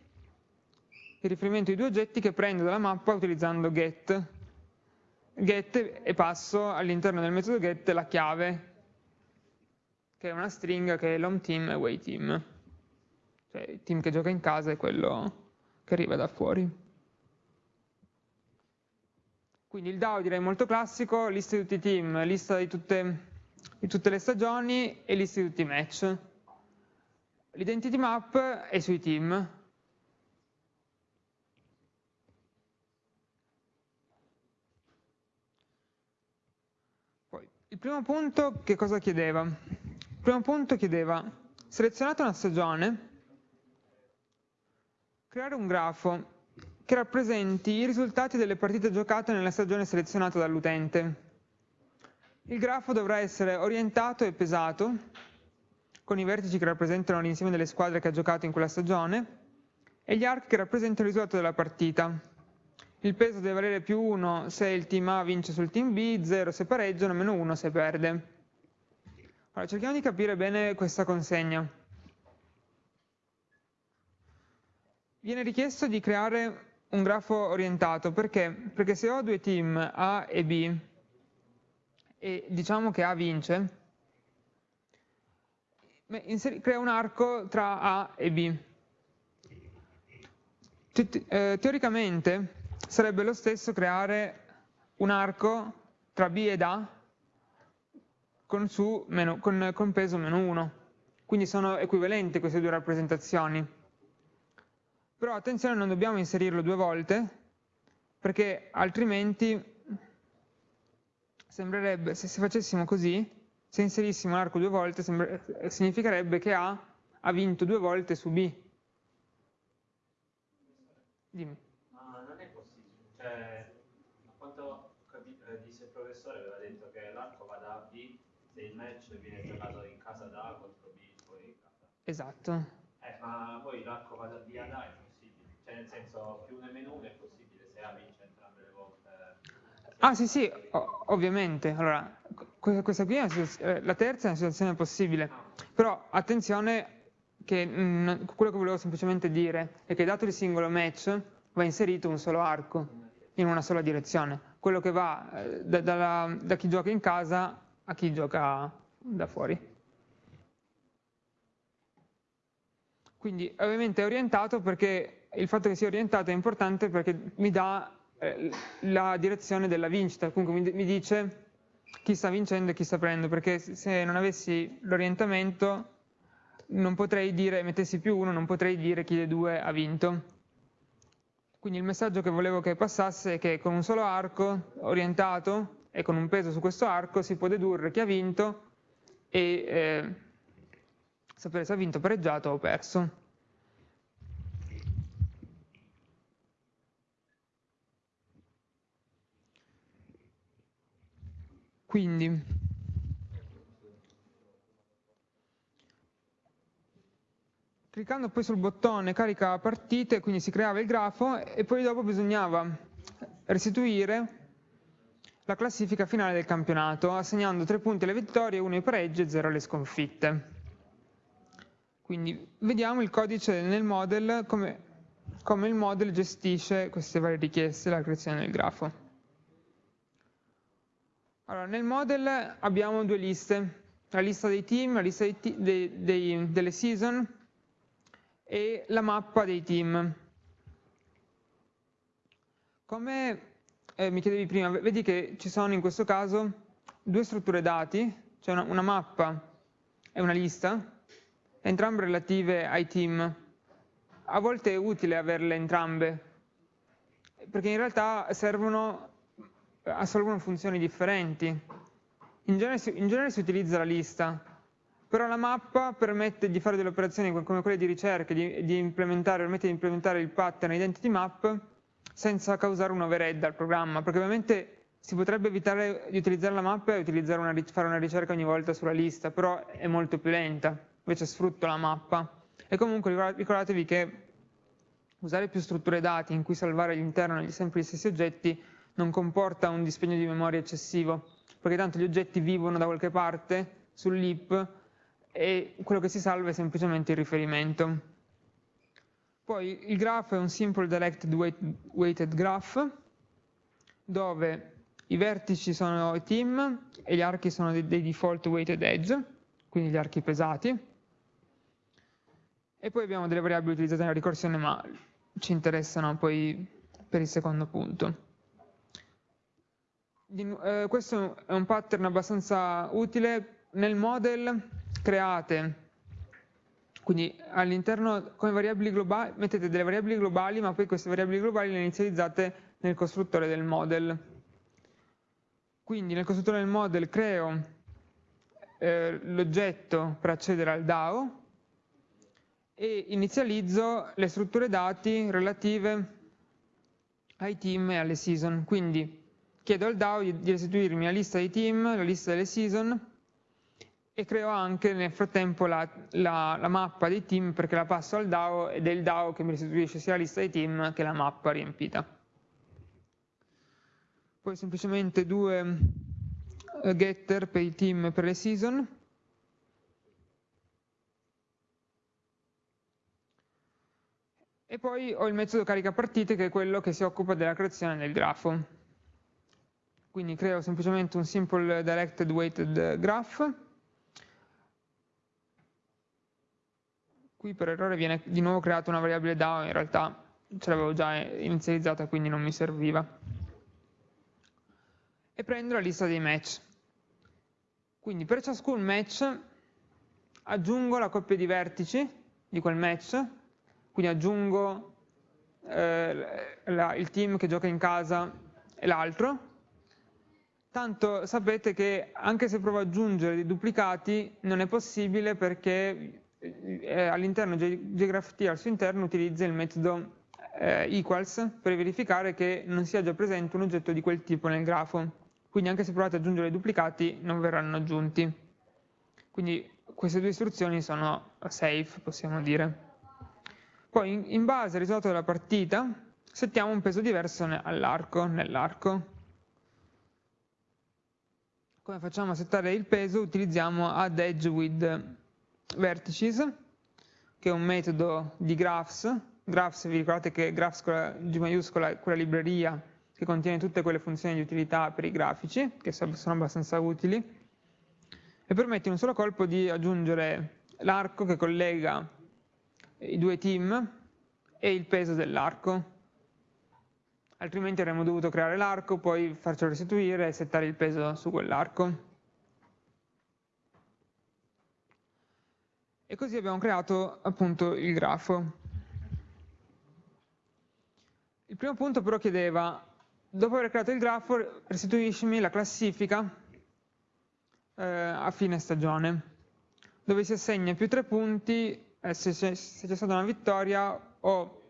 il riferimento di due oggetti che prendo dalla mappa utilizzando get. Get e passo all'interno del metodo get la chiave, che è una string che è l'home team e away team. Cioè il team che gioca in casa è quello che arriva da fuori. Quindi il DAO direi molto classico, lista di tutti i team, lista di tutte, di tutte le stagioni e lista di tutti i match. L'identity map è sui team, Il primo punto che cosa chiedeva? Il primo punto chiedeva, selezionate una stagione, creare un grafo che rappresenti i risultati delle partite giocate nella stagione selezionata dall'utente. Il grafo dovrà essere orientato e pesato, con i vertici che rappresentano l'insieme delle squadre che ha giocato in quella stagione, e gli archi che rappresentano il risultato della partita il peso deve valere più 1 se il team A vince sul team B, 0 se pareggiano, meno 1 se perde. Allora, cerchiamo di capire bene questa consegna. Viene richiesto di creare un grafo orientato, perché? Perché se ho due team A e B, e diciamo che A vince, crea un arco tra A e B. Eh, teoricamente sarebbe lo stesso creare un arco tra B ed A con, su meno, con, con peso meno 1. Quindi sono equivalenti queste due rappresentazioni. Però attenzione, non dobbiamo inserirlo due volte, perché altrimenti sembrerebbe, se facessimo così, se inserissimo l'arco due volte, significherebbe che A ha vinto due volte su B. Dimmi. Cioè, a quanto eh, disse il professore, aveva detto che l'arco va da B, se il match viene giocato in casa da contro B, poi in casa. Esatto. Eh, ma poi l'arco va da B ad A è possibile, cioè nel senso più uno e meno uno è possibile se A vince entrambe le volte. Ah sì sì, o- ovviamente. Allora, que- questa qui è eh, la terza è una situazione possibile, però attenzione che mm, quello che volevo semplicemente dire è che dato il singolo match va inserito un solo arco in una sola direzione, quello che va eh, da, dalla- da chi gioca in casa a chi gioca da fuori. Quindi ovviamente è orientato perché il fatto che sia orientato è importante perché mi dà eh, la direzione della vincita, comunque mi, mi dice chi sta vincendo e chi sta prendendo, perché se- non avessi l'orientamento non potrei dire, mettessi più uno, non potrei dire chi dei due ha vinto. Quindi il messaggio che volevo che passasse è che con un solo arco orientato e con un peso su questo arco si può dedurre chi ha vinto e eh, sapere se ha vinto, pareggiato o perso. Quindi, cliccando poi sul bottone carica partite, quindi si creava il grafo e poi dopo bisognava restituire la classifica finale del campionato, assegnando 3 punti alle vittorie, 1 ai pareggi e 0 alle sconfitte. Quindi vediamo il codice nel model, come, come il model gestisce queste varie richieste, la creazione del grafo. Allora, nel model abbiamo due liste, la lista dei team, la lista dei dei- dei- delle season e la mappa dei team. Come eh, mi chiedevi prima, vedi che ci sono in questo caso due strutture dati, cioè una, una mappa e una lista, entrambe relative ai team. A volte è utile averle entrambe, perché in realtà servono, assolvono funzioni differenti. In genere, si, in genere si utilizza la lista, però la mappa permette di fare delle operazioni come quelle di ricerca, di, di implementare, permette di implementare il pattern identity map senza causare un overhead al programma, perché ovviamente si potrebbe evitare di utilizzare la mappa e una, fare una ricerca ogni volta sulla lista, però è molto più lenta, invece sfrutto la mappa. E comunque ricordatevi che usare più strutture dati in cui salvare all'interno sempre gli stessi oggetti non comporta un dispendio di memoria eccessivo, perché tanto gli oggetti vivono da qualche parte sull'heap e quello che si salva è semplicemente il riferimento. Poi il grafo è un simple directed weighted graph, dove i vertici sono i team e gli archi sono dei default weighted edge, quindi gli archi pesati. E poi abbiamo delle variabili utilizzate nella ricorsione, ma ci interessano poi per il secondo punto. Eh, questo è un pattern abbastanza utile. Nel model create, quindi all'interno come variabili globali, mettete delle variabili globali, ma poi queste variabili globali le inizializzate nel costruttore del model. Quindi nel costruttore del model creo eh, l'oggetto per accedere al DAO e inizializzo le strutture dati relative ai team e alle season. Quindi chiedo al DAO di, restituirmi la lista dei team, la lista delle season e creo anche nel frattempo la, la, la, mappa dei team perché la passo al DAO ed è il DAO che mi restituisce sia la lista dei team che la mappa riempita. Poi semplicemente due getter per i team e per le season. E poi ho il metodo carica partite che è quello che si occupa della creazione del grafo. Quindi creo semplicemente un simple directed weighted graph. Qui per errore viene di nuovo creata una variabile DAO, in realtà ce l'avevo già inizializzata quindi non mi serviva. E prendo la lista dei match. Quindi per ciascun match aggiungo la coppia di vertici di quel match, quindi aggiungo eh, la, il team che gioca in casa e l'altro, tanto sapete che anche se provo ad aggiungere dei duplicati non è possibile perché eh, all'interno JGraphT al suo interno utilizza il metodo eh, equals per verificare che non sia già presente un oggetto di quel tipo nel grafo. Quindi anche se provate ad aggiungere dei duplicati non verranno aggiunti. Quindi queste due istruzioni sono safe, possiamo dire. Poi in base al risultato della partita settiamo un peso diverso all'arco, nell'arco. Come facciamo a settare il peso? Utilizziamo add edge with vertices, che è un metodo di graphs. Graphs, vi ricordate che graphs con la G maiuscola è quella libreria che contiene tutte quelle funzioni di utilità per i grafici, che sono abbastanza utili, e permette in un solo colpo di aggiungere l'arco che collega i due team e il peso dell'arco. Altrimenti avremmo dovuto creare l'arco, poi farcelo restituire e settare il peso su quell'arco. E così abbiamo creato appunto il grafo. Il primo punto però chiedeva dopo aver creato il grafo restituiscimi la classifica eh, a fine stagione, dove si assegna più tre punti eh, se c'è stata una vittoria o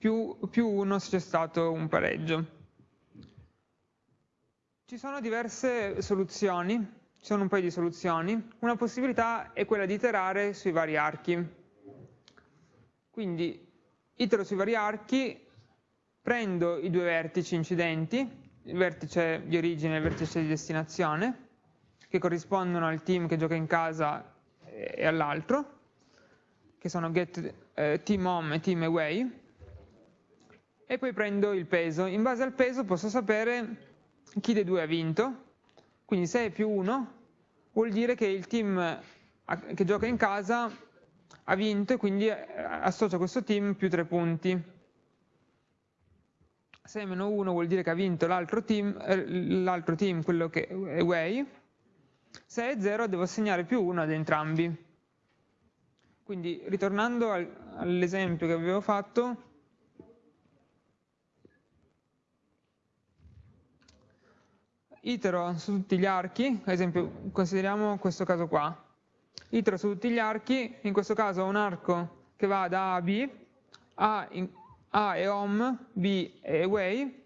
più, più uno se c'è stato un pareggio. Ci sono diverse soluzioni, ci sono un paio di soluzioni. Una possibilità è quella di iterare sui vari archi. Quindi itero sui vari archi prendo i due vertici incidenti, il vertice di origine e il vertice di destinazione, che corrispondono al team che gioca in casa e all'altro, che sono get eh, team home e team away, e poi prendo il peso. In base al peso posso sapere chi dei due ha vinto, quindi se è più 1 vuol dire che il team che gioca in casa ha vinto e quindi eh, associo a questo team più 3 punti. Se è meno 1 vuol dire che ha vinto l'altro team, eh, team, quello che è away. Se è 0 devo assegnare più 1 ad entrambi. Quindi ritornando al, all'esempio che avevo fatto, itero su tutti gli archi, ad esempio consideriamo questo caso qua, itero su tutti gli archi, in questo caso ho un arco che va da A a B, A in, a è home, B è away,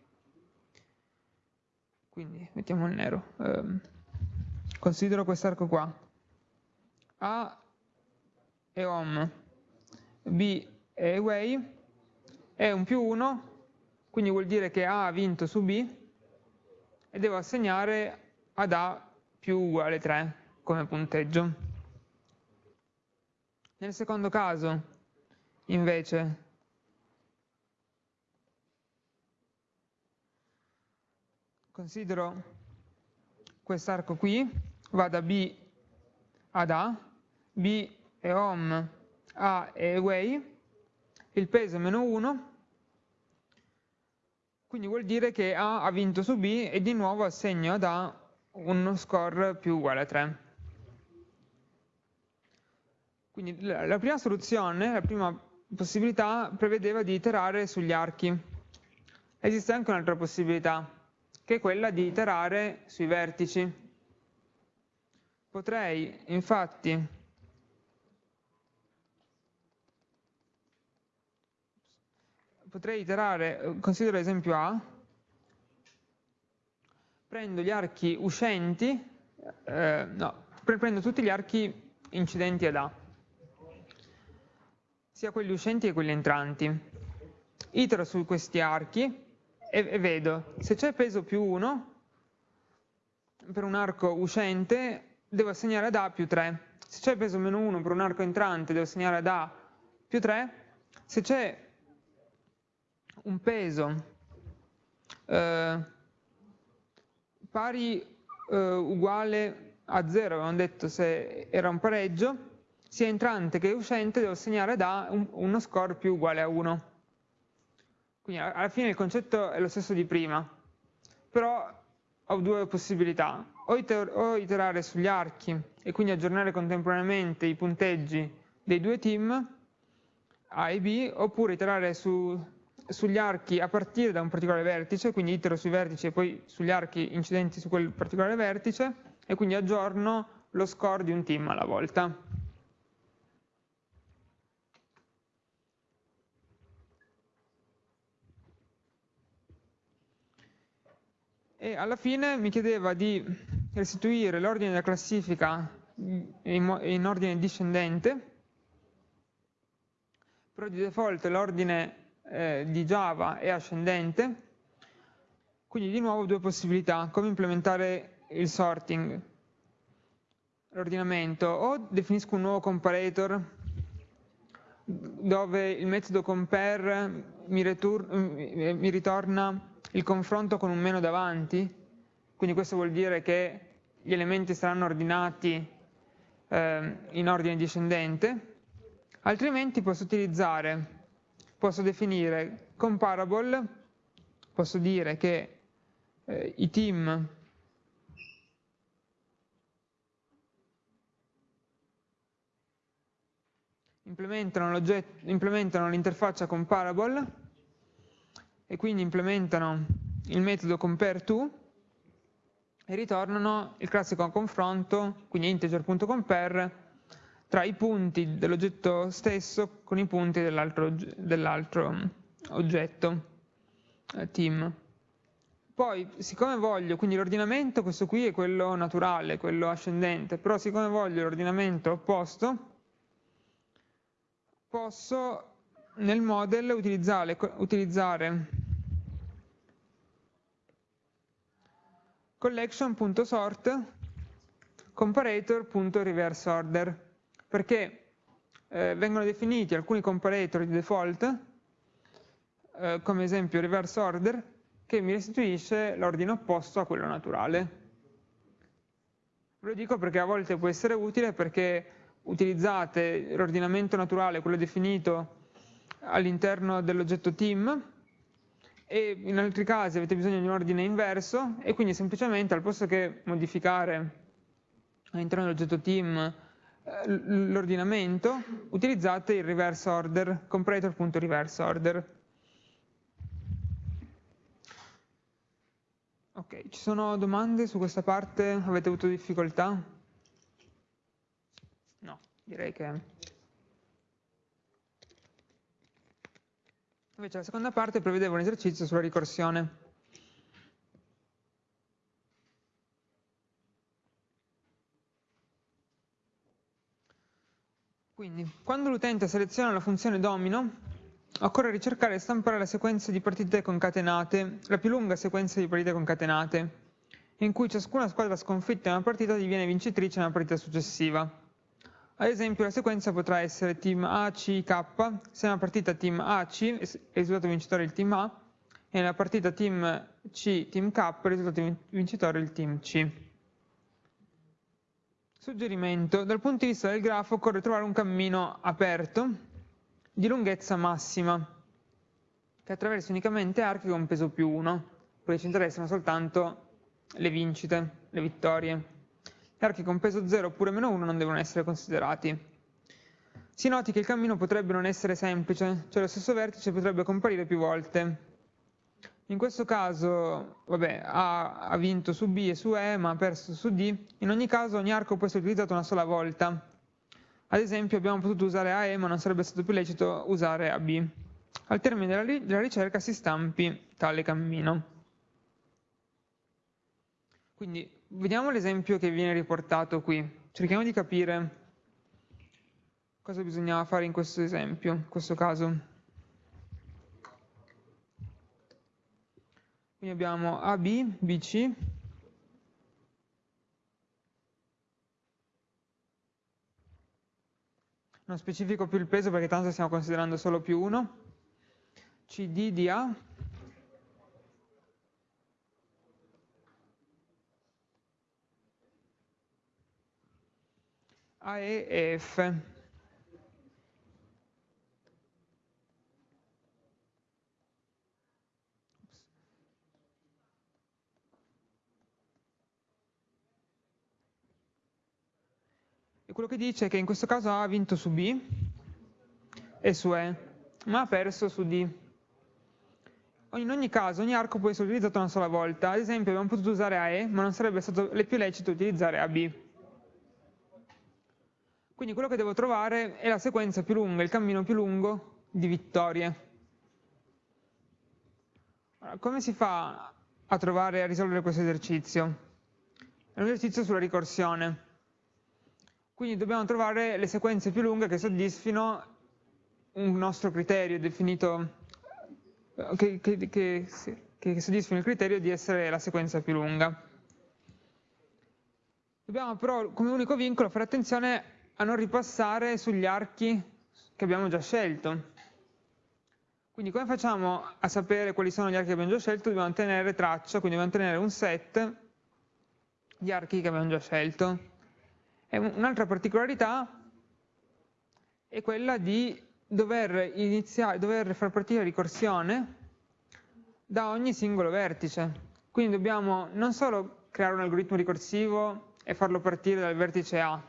quindi mettiamo il nero. Um, considero quest'arco qua. A è home, B è away, è un più 1, quindi vuol dire che A ha vinto su B e devo assegnare ad A più uguale 3 come punteggio. Nel secondo caso, invece, considero quest'arco qui, va da B ad A, B è home, A è away, il peso è meno 1, quindi vuol dire che A ha vinto su B e di nuovo assegno ad A uno score più uguale a 3. Quindi la prima soluzione, la prima possibilità prevedeva di iterare sugli archi. Esiste anche un'altra possibilità, che è quella di iterare sui vertici. Potrei infatti potrei iterare, considero esempio A, prendo gli archi uscenti, eh, no, prendo tutti gli archi incidenti ad A, sia quelli uscenti che quelli entranti. Itero su questi archi e, e vedo se c'è peso più 1 per un arco uscente devo assegnare ad A più 3 se c'è peso meno 1 per un arco entrante devo assegnare ad A più 3 se c'è un peso. Eh, pari eh, uguale a 0 avevamo detto se era un pareggio sia entrante che uscente devo assegnare ad A un, uno score più uguale a 1 quindi alla fine il concetto è lo stesso di prima, però ho due possibilità, o, iter o iterare sugli archi e quindi aggiornare contemporaneamente i punteggi dei due team, A e B, oppure iterare su, sugli archi a partire da un particolare vertice, quindi itero sui vertici e poi sugli archi incidenti su quel particolare vertice, e quindi aggiorno lo score di un team alla volta. e alla fine mi chiedeva di restituire l'ordine della classifica in, in ordine discendente, però di default l'ordine eh, di Java è ascendente, quindi di nuovo due possibilità, come implementare il sorting, l'ordinamento, o definisco un nuovo comparator dove il metodo compare mi, mi ritorna il confronto con un meno davanti, quindi questo vuol dire che gli elementi saranno ordinati eh, in ordine discendente, altrimenti posso utilizzare, posso definire comparable, posso dire che eh, i team implementano l'interfaccia comparable e quindi implementano il metodo compareTo e ritornano il classico confronto, quindi integer.compare, tra i punti dell'oggetto stesso con i punti dell'altro dell oggetto, eh, team. Poi, siccome voglio, quindi l'ordinamento, questo qui è quello naturale, quello ascendente, però siccome voglio l'ordinamento opposto, posso nel model utilizzare, utilizzare collection.sort comparator.reverseOrder perché eh, vengono definiti alcuni comparator di default eh, come esempio reverseOrder che mi restituisce l'ordine opposto a quello naturale. Ve lo dico perché a volte può essere utile perché utilizzate l'ordinamento naturale, quello definito all'interno dell'oggetto team e in altri casi avete bisogno di un ordine inverso e quindi semplicemente al posto che modificare all'interno dell'oggetto team l'ordinamento utilizzate il reverse order, comparator.reverse order. Ok, ci sono domande su questa parte? Avete avuto difficoltà? No, direi che... Invece la seconda parte prevedeva un esercizio sulla ricorsione. Quindi, quando l'utente seleziona la funzione domino, occorre ricercare e stampare la sequenza di partite concatenate, la più lunga sequenza di partite concatenate, in cui ciascuna squadra sconfitta in una partita diviene vincitrice nella partita successiva. Ad esempio la sequenza potrà essere team A, C, K, se nella partita team A, C è risultato vincitore il team A, e nella partita team C, team K è risultato vincitore il team C. Suggerimento, dal punto di vista del grafo occorre trovare un cammino aperto di lunghezza massima, che attraversa unicamente archi con peso più 1, poi ci interessano soltanto le vincite, le vittorie archi con peso 0 oppure meno 1 non devono essere considerati. Si noti che il cammino potrebbe non essere semplice, cioè lo stesso vertice potrebbe comparire più volte. In questo caso, vabbè, A ha vinto su B e su E, ma ha perso su D. In ogni caso ogni arco può essere utilizzato una sola volta. Ad esempio abbiamo potuto usare AE, ma non sarebbe stato più lecito usare AB. Al termine della, della ricerca si stampi tale cammino. Quindi vediamo l'esempio che viene riportato qui. Cerchiamo di capire cosa bisognava fare in questo esempio, in questo caso. Quindi abbiamo AB, BC, non specifico più il peso perché tanto stiamo considerando solo più 1, CD di A, A, E e F. quello che dice è che in questo caso A ha vinto su B e su E, ma ha perso su D. In ogni caso, ogni arco può essere utilizzato una sola volta. Ad esempio, abbiamo potuto usare AE, ma non sarebbe stato più lecito utilizzare AB. Quindi quello che devo trovare è la sequenza più lunga, il cammino più lungo di vittorie. Allora, come si fa a trovare a risolvere questo esercizio? È un esercizio sulla ricorsione. Quindi dobbiamo trovare le sequenze più lunghe che soddisfino un nostro criterio definito, che, che, che, che soddisfino il criterio di essere la sequenza più lunga. Dobbiamo però come unico vincolo fare attenzione a non ripassare sugli archi che abbiamo già scelto. Quindi come facciamo a sapere quali sono gli archi che abbiamo già scelto? Dobbiamo tenere traccia, quindi dobbiamo tenere un set di archi che abbiamo già scelto. Un'altra particolarità è quella di dover, iniziare, dover far partire la ricorsione da ogni singolo vertice. Quindi dobbiamo non solo creare un algoritmo ricorsivo e farlo partire dal vertice A,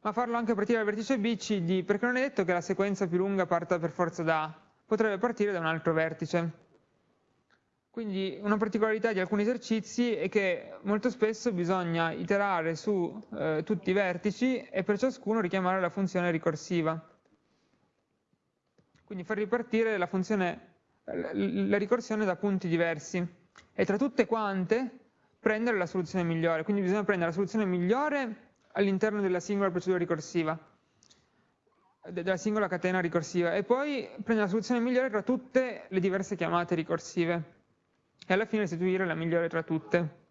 ma farlo anche partire dal vertice B, C, D, perché non è detto che la sequenza più lunga parta per forza da A, potrebbe partire da un altro vertice. Quindi una particolarità di alcuni esercizi è che molto spesso bisogna iterare su eh, tutti i vertici e per ciascuno richiamare la funzione ricorsiva. Quindi far ripartire la, funzione, la ricorsione da punti diversi e tra tutte quante prendere la soluzione migliore. Quindi bisogna prendere la soluzione migliore all'interno della singola procedura ricorsiva, della singola catena ricorsiva, e poi prendere la soluzione migliore tra tutte le diverse chiamate ricorsive, e alla fine restituire la migliore tra tutte.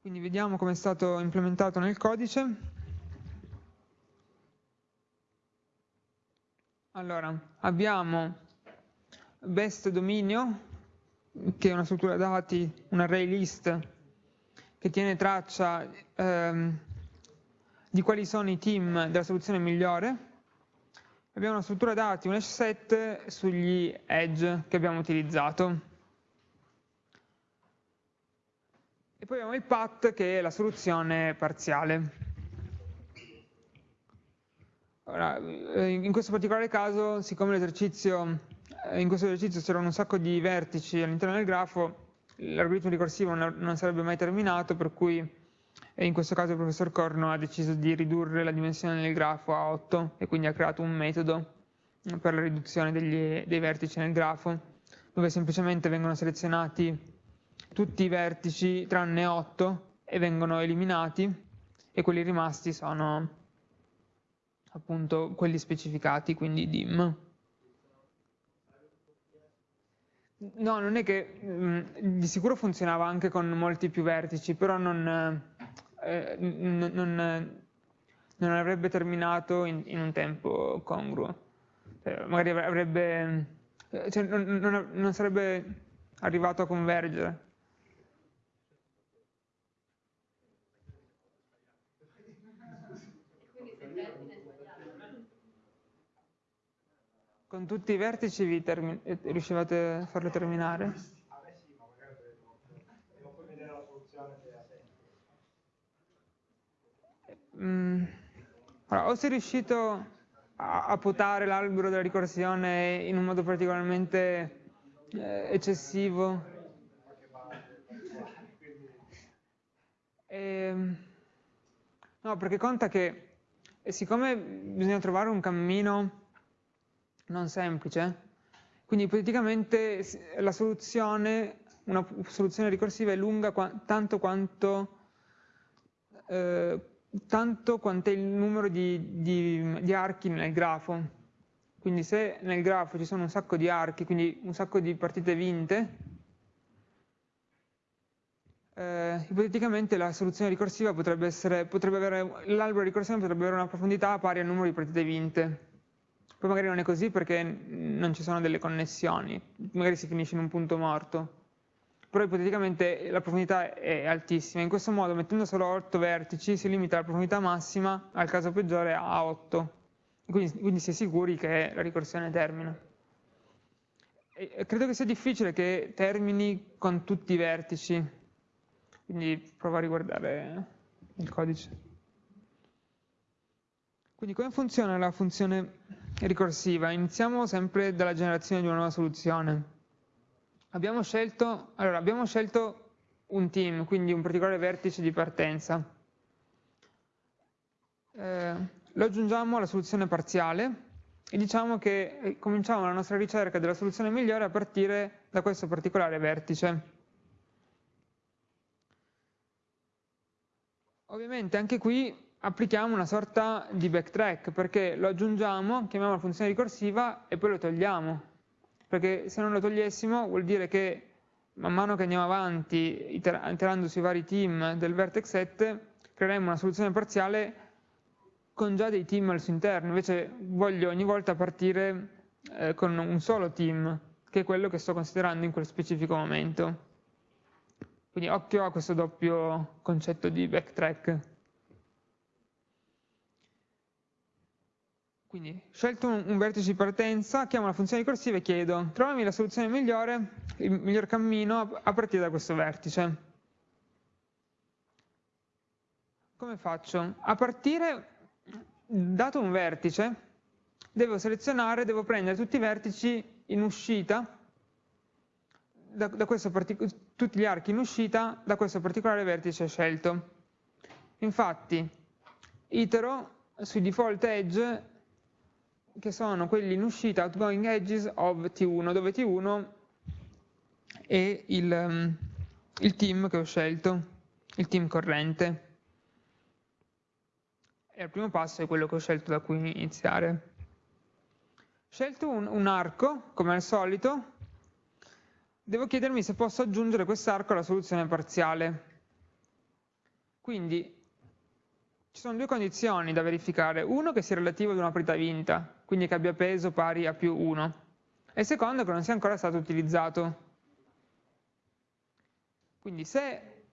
Quindi vediamo come è stato implementato nel codice. Allora, abbiamo best dominio, che è una struttura dati, un array list, che tiene traccia ehm, di quali sono i team della soluzione migliore. Abbiamo una struttura dati, un hash set sugli edge che abbiamo utilizzato. E poi abbiamo il path che è la soluzione parziale. Ora, eh, in questo particolare caso, siccome l'esercizio eh, in questo esercizio c'erano un sacco di vertici all'interno del grafo, l'algoritmo ricorsivo non sarebbe mai terminato, per cui in questo caso il professor Corno ha deciso di ridurre la dimensione del grafo a 8 e quindi ha creato un metodo per la riduzione degli, dei vertici nel grafo, dove semplicemente vengono selezionati tutti i vertici tranne 8 e vengono eliminati e quelli rimasti sono appunto quelli specificati, quindi dim. No, non è che mh, mm, di sicuro funzionava anche con molti più vertici, però non, eh, non, non, non avrebbe terminato in, in, un tempo congruo. Cioè, magari avrebbe, cioè, non, sarebbe arrivato a convergere. Con tutti i vertici vi eh, riuscivate a farlo terminare? A me sì, ma magari devo poi vedere la soluzione che ha senso. Mm. Allora, o sei riuscito a, a potare l'albero della ricorsione in un modo particolarmente eh, eccessivo. E, ehm, no, perché conta che siccome bisogna trovare un cammino non semplice. Quindi ipoteticamente la soluzione, una soluzione ricorsiva è lunga qua, tanto quanto, eh, tanto quanto è il numero di, di, di archi nel grafo. Quindi se nel grafo ci sono un sacco di archi, quindi un sacco di partite vinte, eh, ipoteticamente la soluzione ricorsiva potrebbe essere, potrebbe avere, l'albero ricorsivo potrebbe avere una profondità pari al numero di partite vinte. Poi magari non è così perché non ci sono delle connessioni, magari si finisce in un punto morto. Però ipoteticamente la profondità è altissima. In questo modo, mettendo solo 8 vertici, si limita la profondità massima, al caso peggiore, a 8. Quindi, quindi si è sicuri che la ricorsione termina. E credo che sia difficile che termini con tutti i vertici. Quindi provo a riguardare il codice. Quindi come funziona la funzione ricorsiva. Iniziamo sempre dalla generazione di una nuova soluzione. Abbiamo scelto, allora, abbiamo scelto un team, quindi un particolare vertice di partenza. Eh, lo aggiungiamo alla soluzione parziale e diciamo che eh, cominciamo la nostra ricerca della soluzione migliore a partire da questo particolare vertice. Ovviamente anche qui applichiamo una sorta di backtrack perché lo aggiungiamo, chiamiamo la funzione ricorsiva e poi lo togliamo. Perché se non lo togliessimo vuol dire che man mano che andiamo avanti iterando sui vari team del vertex set creeremo una soluzione parziale con già dei team al suo interno, invece voglio ogni volta partire eh, con un solo team, che è quello che sto considerando in quel specifico momento. Quindi occhio a questo doppio concetto di backtrack. Quindi, scelto un, un, vertice di partenza, chiamo la funzione ricorsiva e chiedo trovami la soluzione migliore, il miglior cammino a, partire da questo vertice. Come faccio? A partire, dato un vertice, devo selezionare, devo prendere tutti i vertici in uscita da, da tutti gli archi in uscita da questo particolare vertice scelto. Infatti, itero sui default edge che sono quelli in uscita outgoing edges of T1, dove T1 è il, um, il team che ho scelto, il team corrente. E il primo passo è quello che ho scelto da cui iniziare. Scelto un, un arco, come al solito, devo chiedermi se posso aggiungere quest'arco alla soluzione parziale. Quindi ci sono due condizioni da verificare, uno che sia relativo ad una partita vinta, quindi che abbia peso pari a più 1, e secondo che non sia ancora stato utilizzato. Quindi se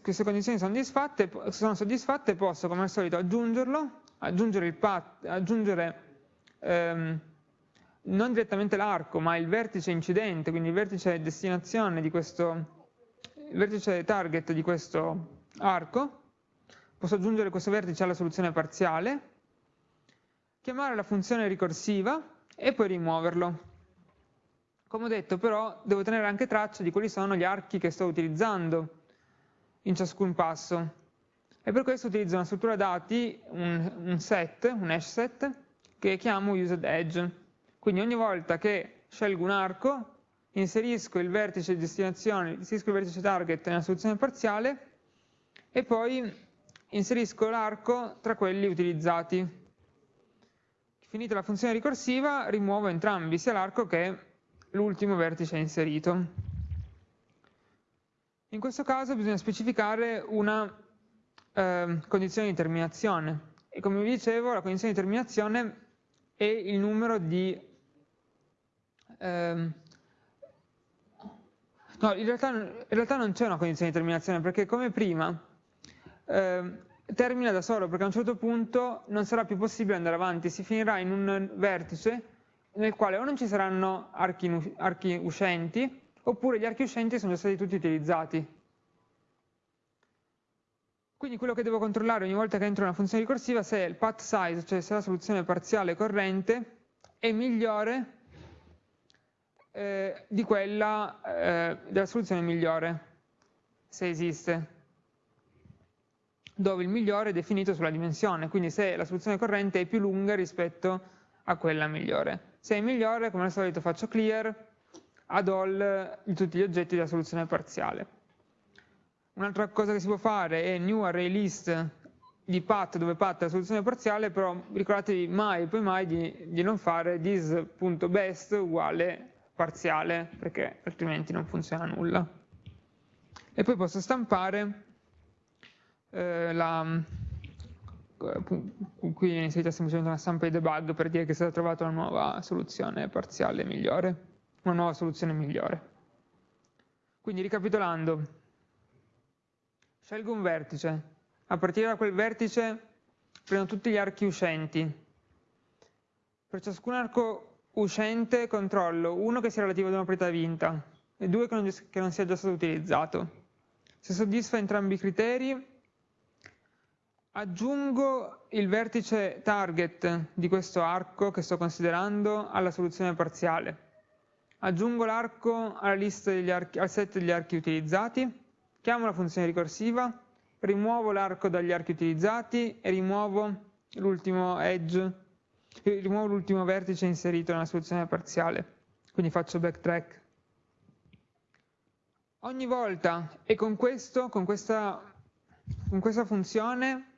queste condizioni sono sono soddisfatte posso come al solito aggiungerlo, aggiungere, path, aggiungere ehm, non direttamente l'arco, ma il vertice incidente, quindi il vertice destinazione di questo, il vertice target di questo arco, posso aggiungere questo vertice alla soluzione parziale, chiamare la funzione ricorsiva e poi rimuoverlo. Come ho detto però devo tenere anche traccia di quali sono gli archi che sto utilizzando in ciascun passo e per questo utilizzo una struttura dati, un, un set, un hash set, che chiamo usedEdge quindi ogni volta che scelgo un arco, inserisco il vertice di destinazione, inserisco il vertice target nella soluzione parziale e poi inserisco l'arco tra quelli utilizzati. Finita la funzione ricorsiva, rimuovo entrambi, sia l'arco che l'ultimo vertice inserito. In questo caso bisogna specificare una eh, condizione di terminazione e come vi dicevo la condizione di terminazione è il numero di ehm, no, in realtà, in realtà non c'è una condizione di terminazione, perché come prima ehm, termina da solo, perché a un certo punto non sarà più possibile andare avanti, si finirà in un vertice nel quale o non ci saranno archi, archi uscenti, oppure gli archi uscenti sono già stati tutti utilizzati. Quindi quello che devo controllare ogni volta che entro una funzione ricorsiva è se il path size, cioè se la soluzione parziale corrente, è migliore eh, di quella eh, della soluzione migliore, se esiste, dove il migliore è definito sulla dimensione, quindi se la soluzione corrente è più lunga rispetto a quella migliore. Se è migliore, come al solito faccio clear ad all di tutti gli oggetti della soluzione parziale. Un'altra cosa che si può fare è new array list di path dove path è la soluzione parziale, però ricordatevi mai e poi mai di, di non fare this.best uguale parziale perché altrimenti non funziona nulla. E poi posso stampare eh, la, qui viene inserita semplicemente una stampa di debug per dire che è stata trovata una nuova soluzione parziale migliore, una nuova soluzione migliore. Quindi ricapitolando, scelgo un vertice, a partire da quel vertice prendo tutti gli archi uscenti, per ciascun arco uscente controllo uno che sia relativo ad una proprietà vinta e due che non, che non sia già stato utilizzato. Se soddisfa entrambi i criteri, aggiungo il vertice target di questo arco che sto considerando alla soluzione parziale. Aggiungo l'arco al set degli archi utilizzati, chiamo la funzione ricorsiva, rimuovo l'arco dagli archi utilizzati e rimuovo l'ultimo edge rimuovo l'ultimo vertice inserito nella soluzione parziale, quindi faccio backtrack. Ogni volta, e con questo, con questa, con questa funzione,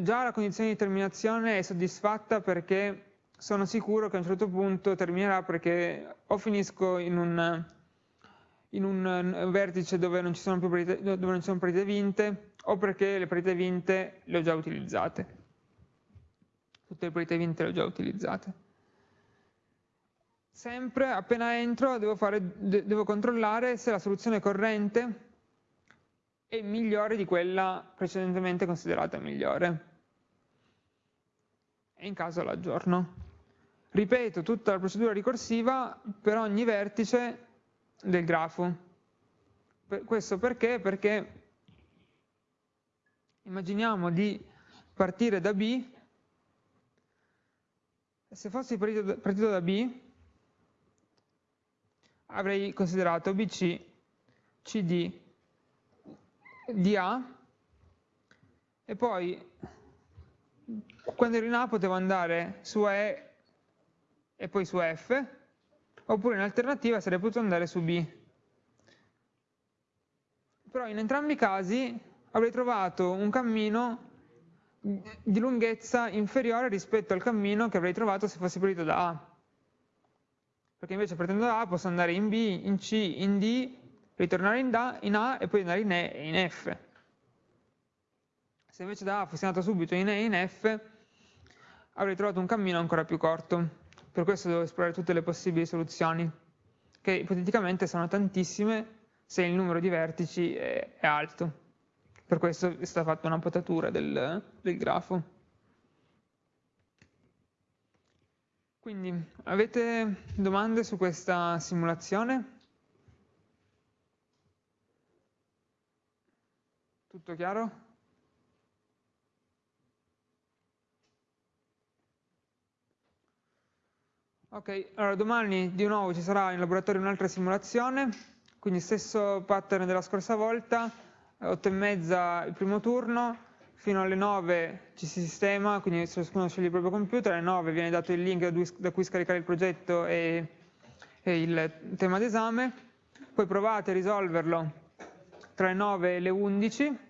già la condizione di terminazione è soddisfatta perché sono sicuro che a un certo punto terminerà perché o finisco in un, in un vertice dove non ci sono più partite, dove non ci sono partite vinte o perché le partite vinte le ho già utilizzate. Tutte le partite vinte le ho già utilizzate. Sempre appena entro devo, fare, devo controllare se la soluzione corrente è migliore di quella precedentemente considerata migliore. E in caso l'aggiorno. Ripeto tutta la procedura ricorsiva per ogni vertice del grafo. questo perché? Perché immaginiamo di partire da B, se fossi partito, partito da B, avrei considerato BC, CD, DA, e poi quando ero in A potevo andare su E e poi su F, oppure in alternativa sarei potuto andare su B. Però in entrambi i casi avrei trovato un cammino di lunghezza inferiore rispetto al cammino che avrei trovato se fossi partito da A. Perché invece partendo da A posso andare in B, in C, in D, ritornare in, da, in A e poi andare in E e in F. Se invece da A fossi andato subito in E e in F, avrei trovato un cammino ancora più corto. Per questo devo esplorare tutte le possibili soluzioni, che ipoteticamente sono tantissime se il numero di vertici è, è alto. Per questo è stata fatta una potatura del, del grafo. Quindi, avete domande su questa simulazione? Tutto chiaro? Ok, allora domani di nuovo ci sarà in laboratorio un'altra simulazione, quindi stesso pattern della scorsa volta, 8 e mezza il primo turno, fino alle 9 ci si sistema, quindi ciascuno sceglie il proprio computer, alle 9 viene dato il link da cui scaricare il progetto e, e il tema d'esame, poi provate a risolverlo tra le 9 e le 11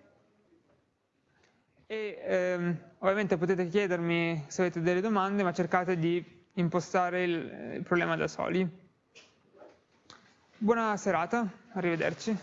e ehm, ovviamente potete chiedermi se avete delle domande, ma cercate di impostare il, il problema da soli. Buona serata, arrivederci.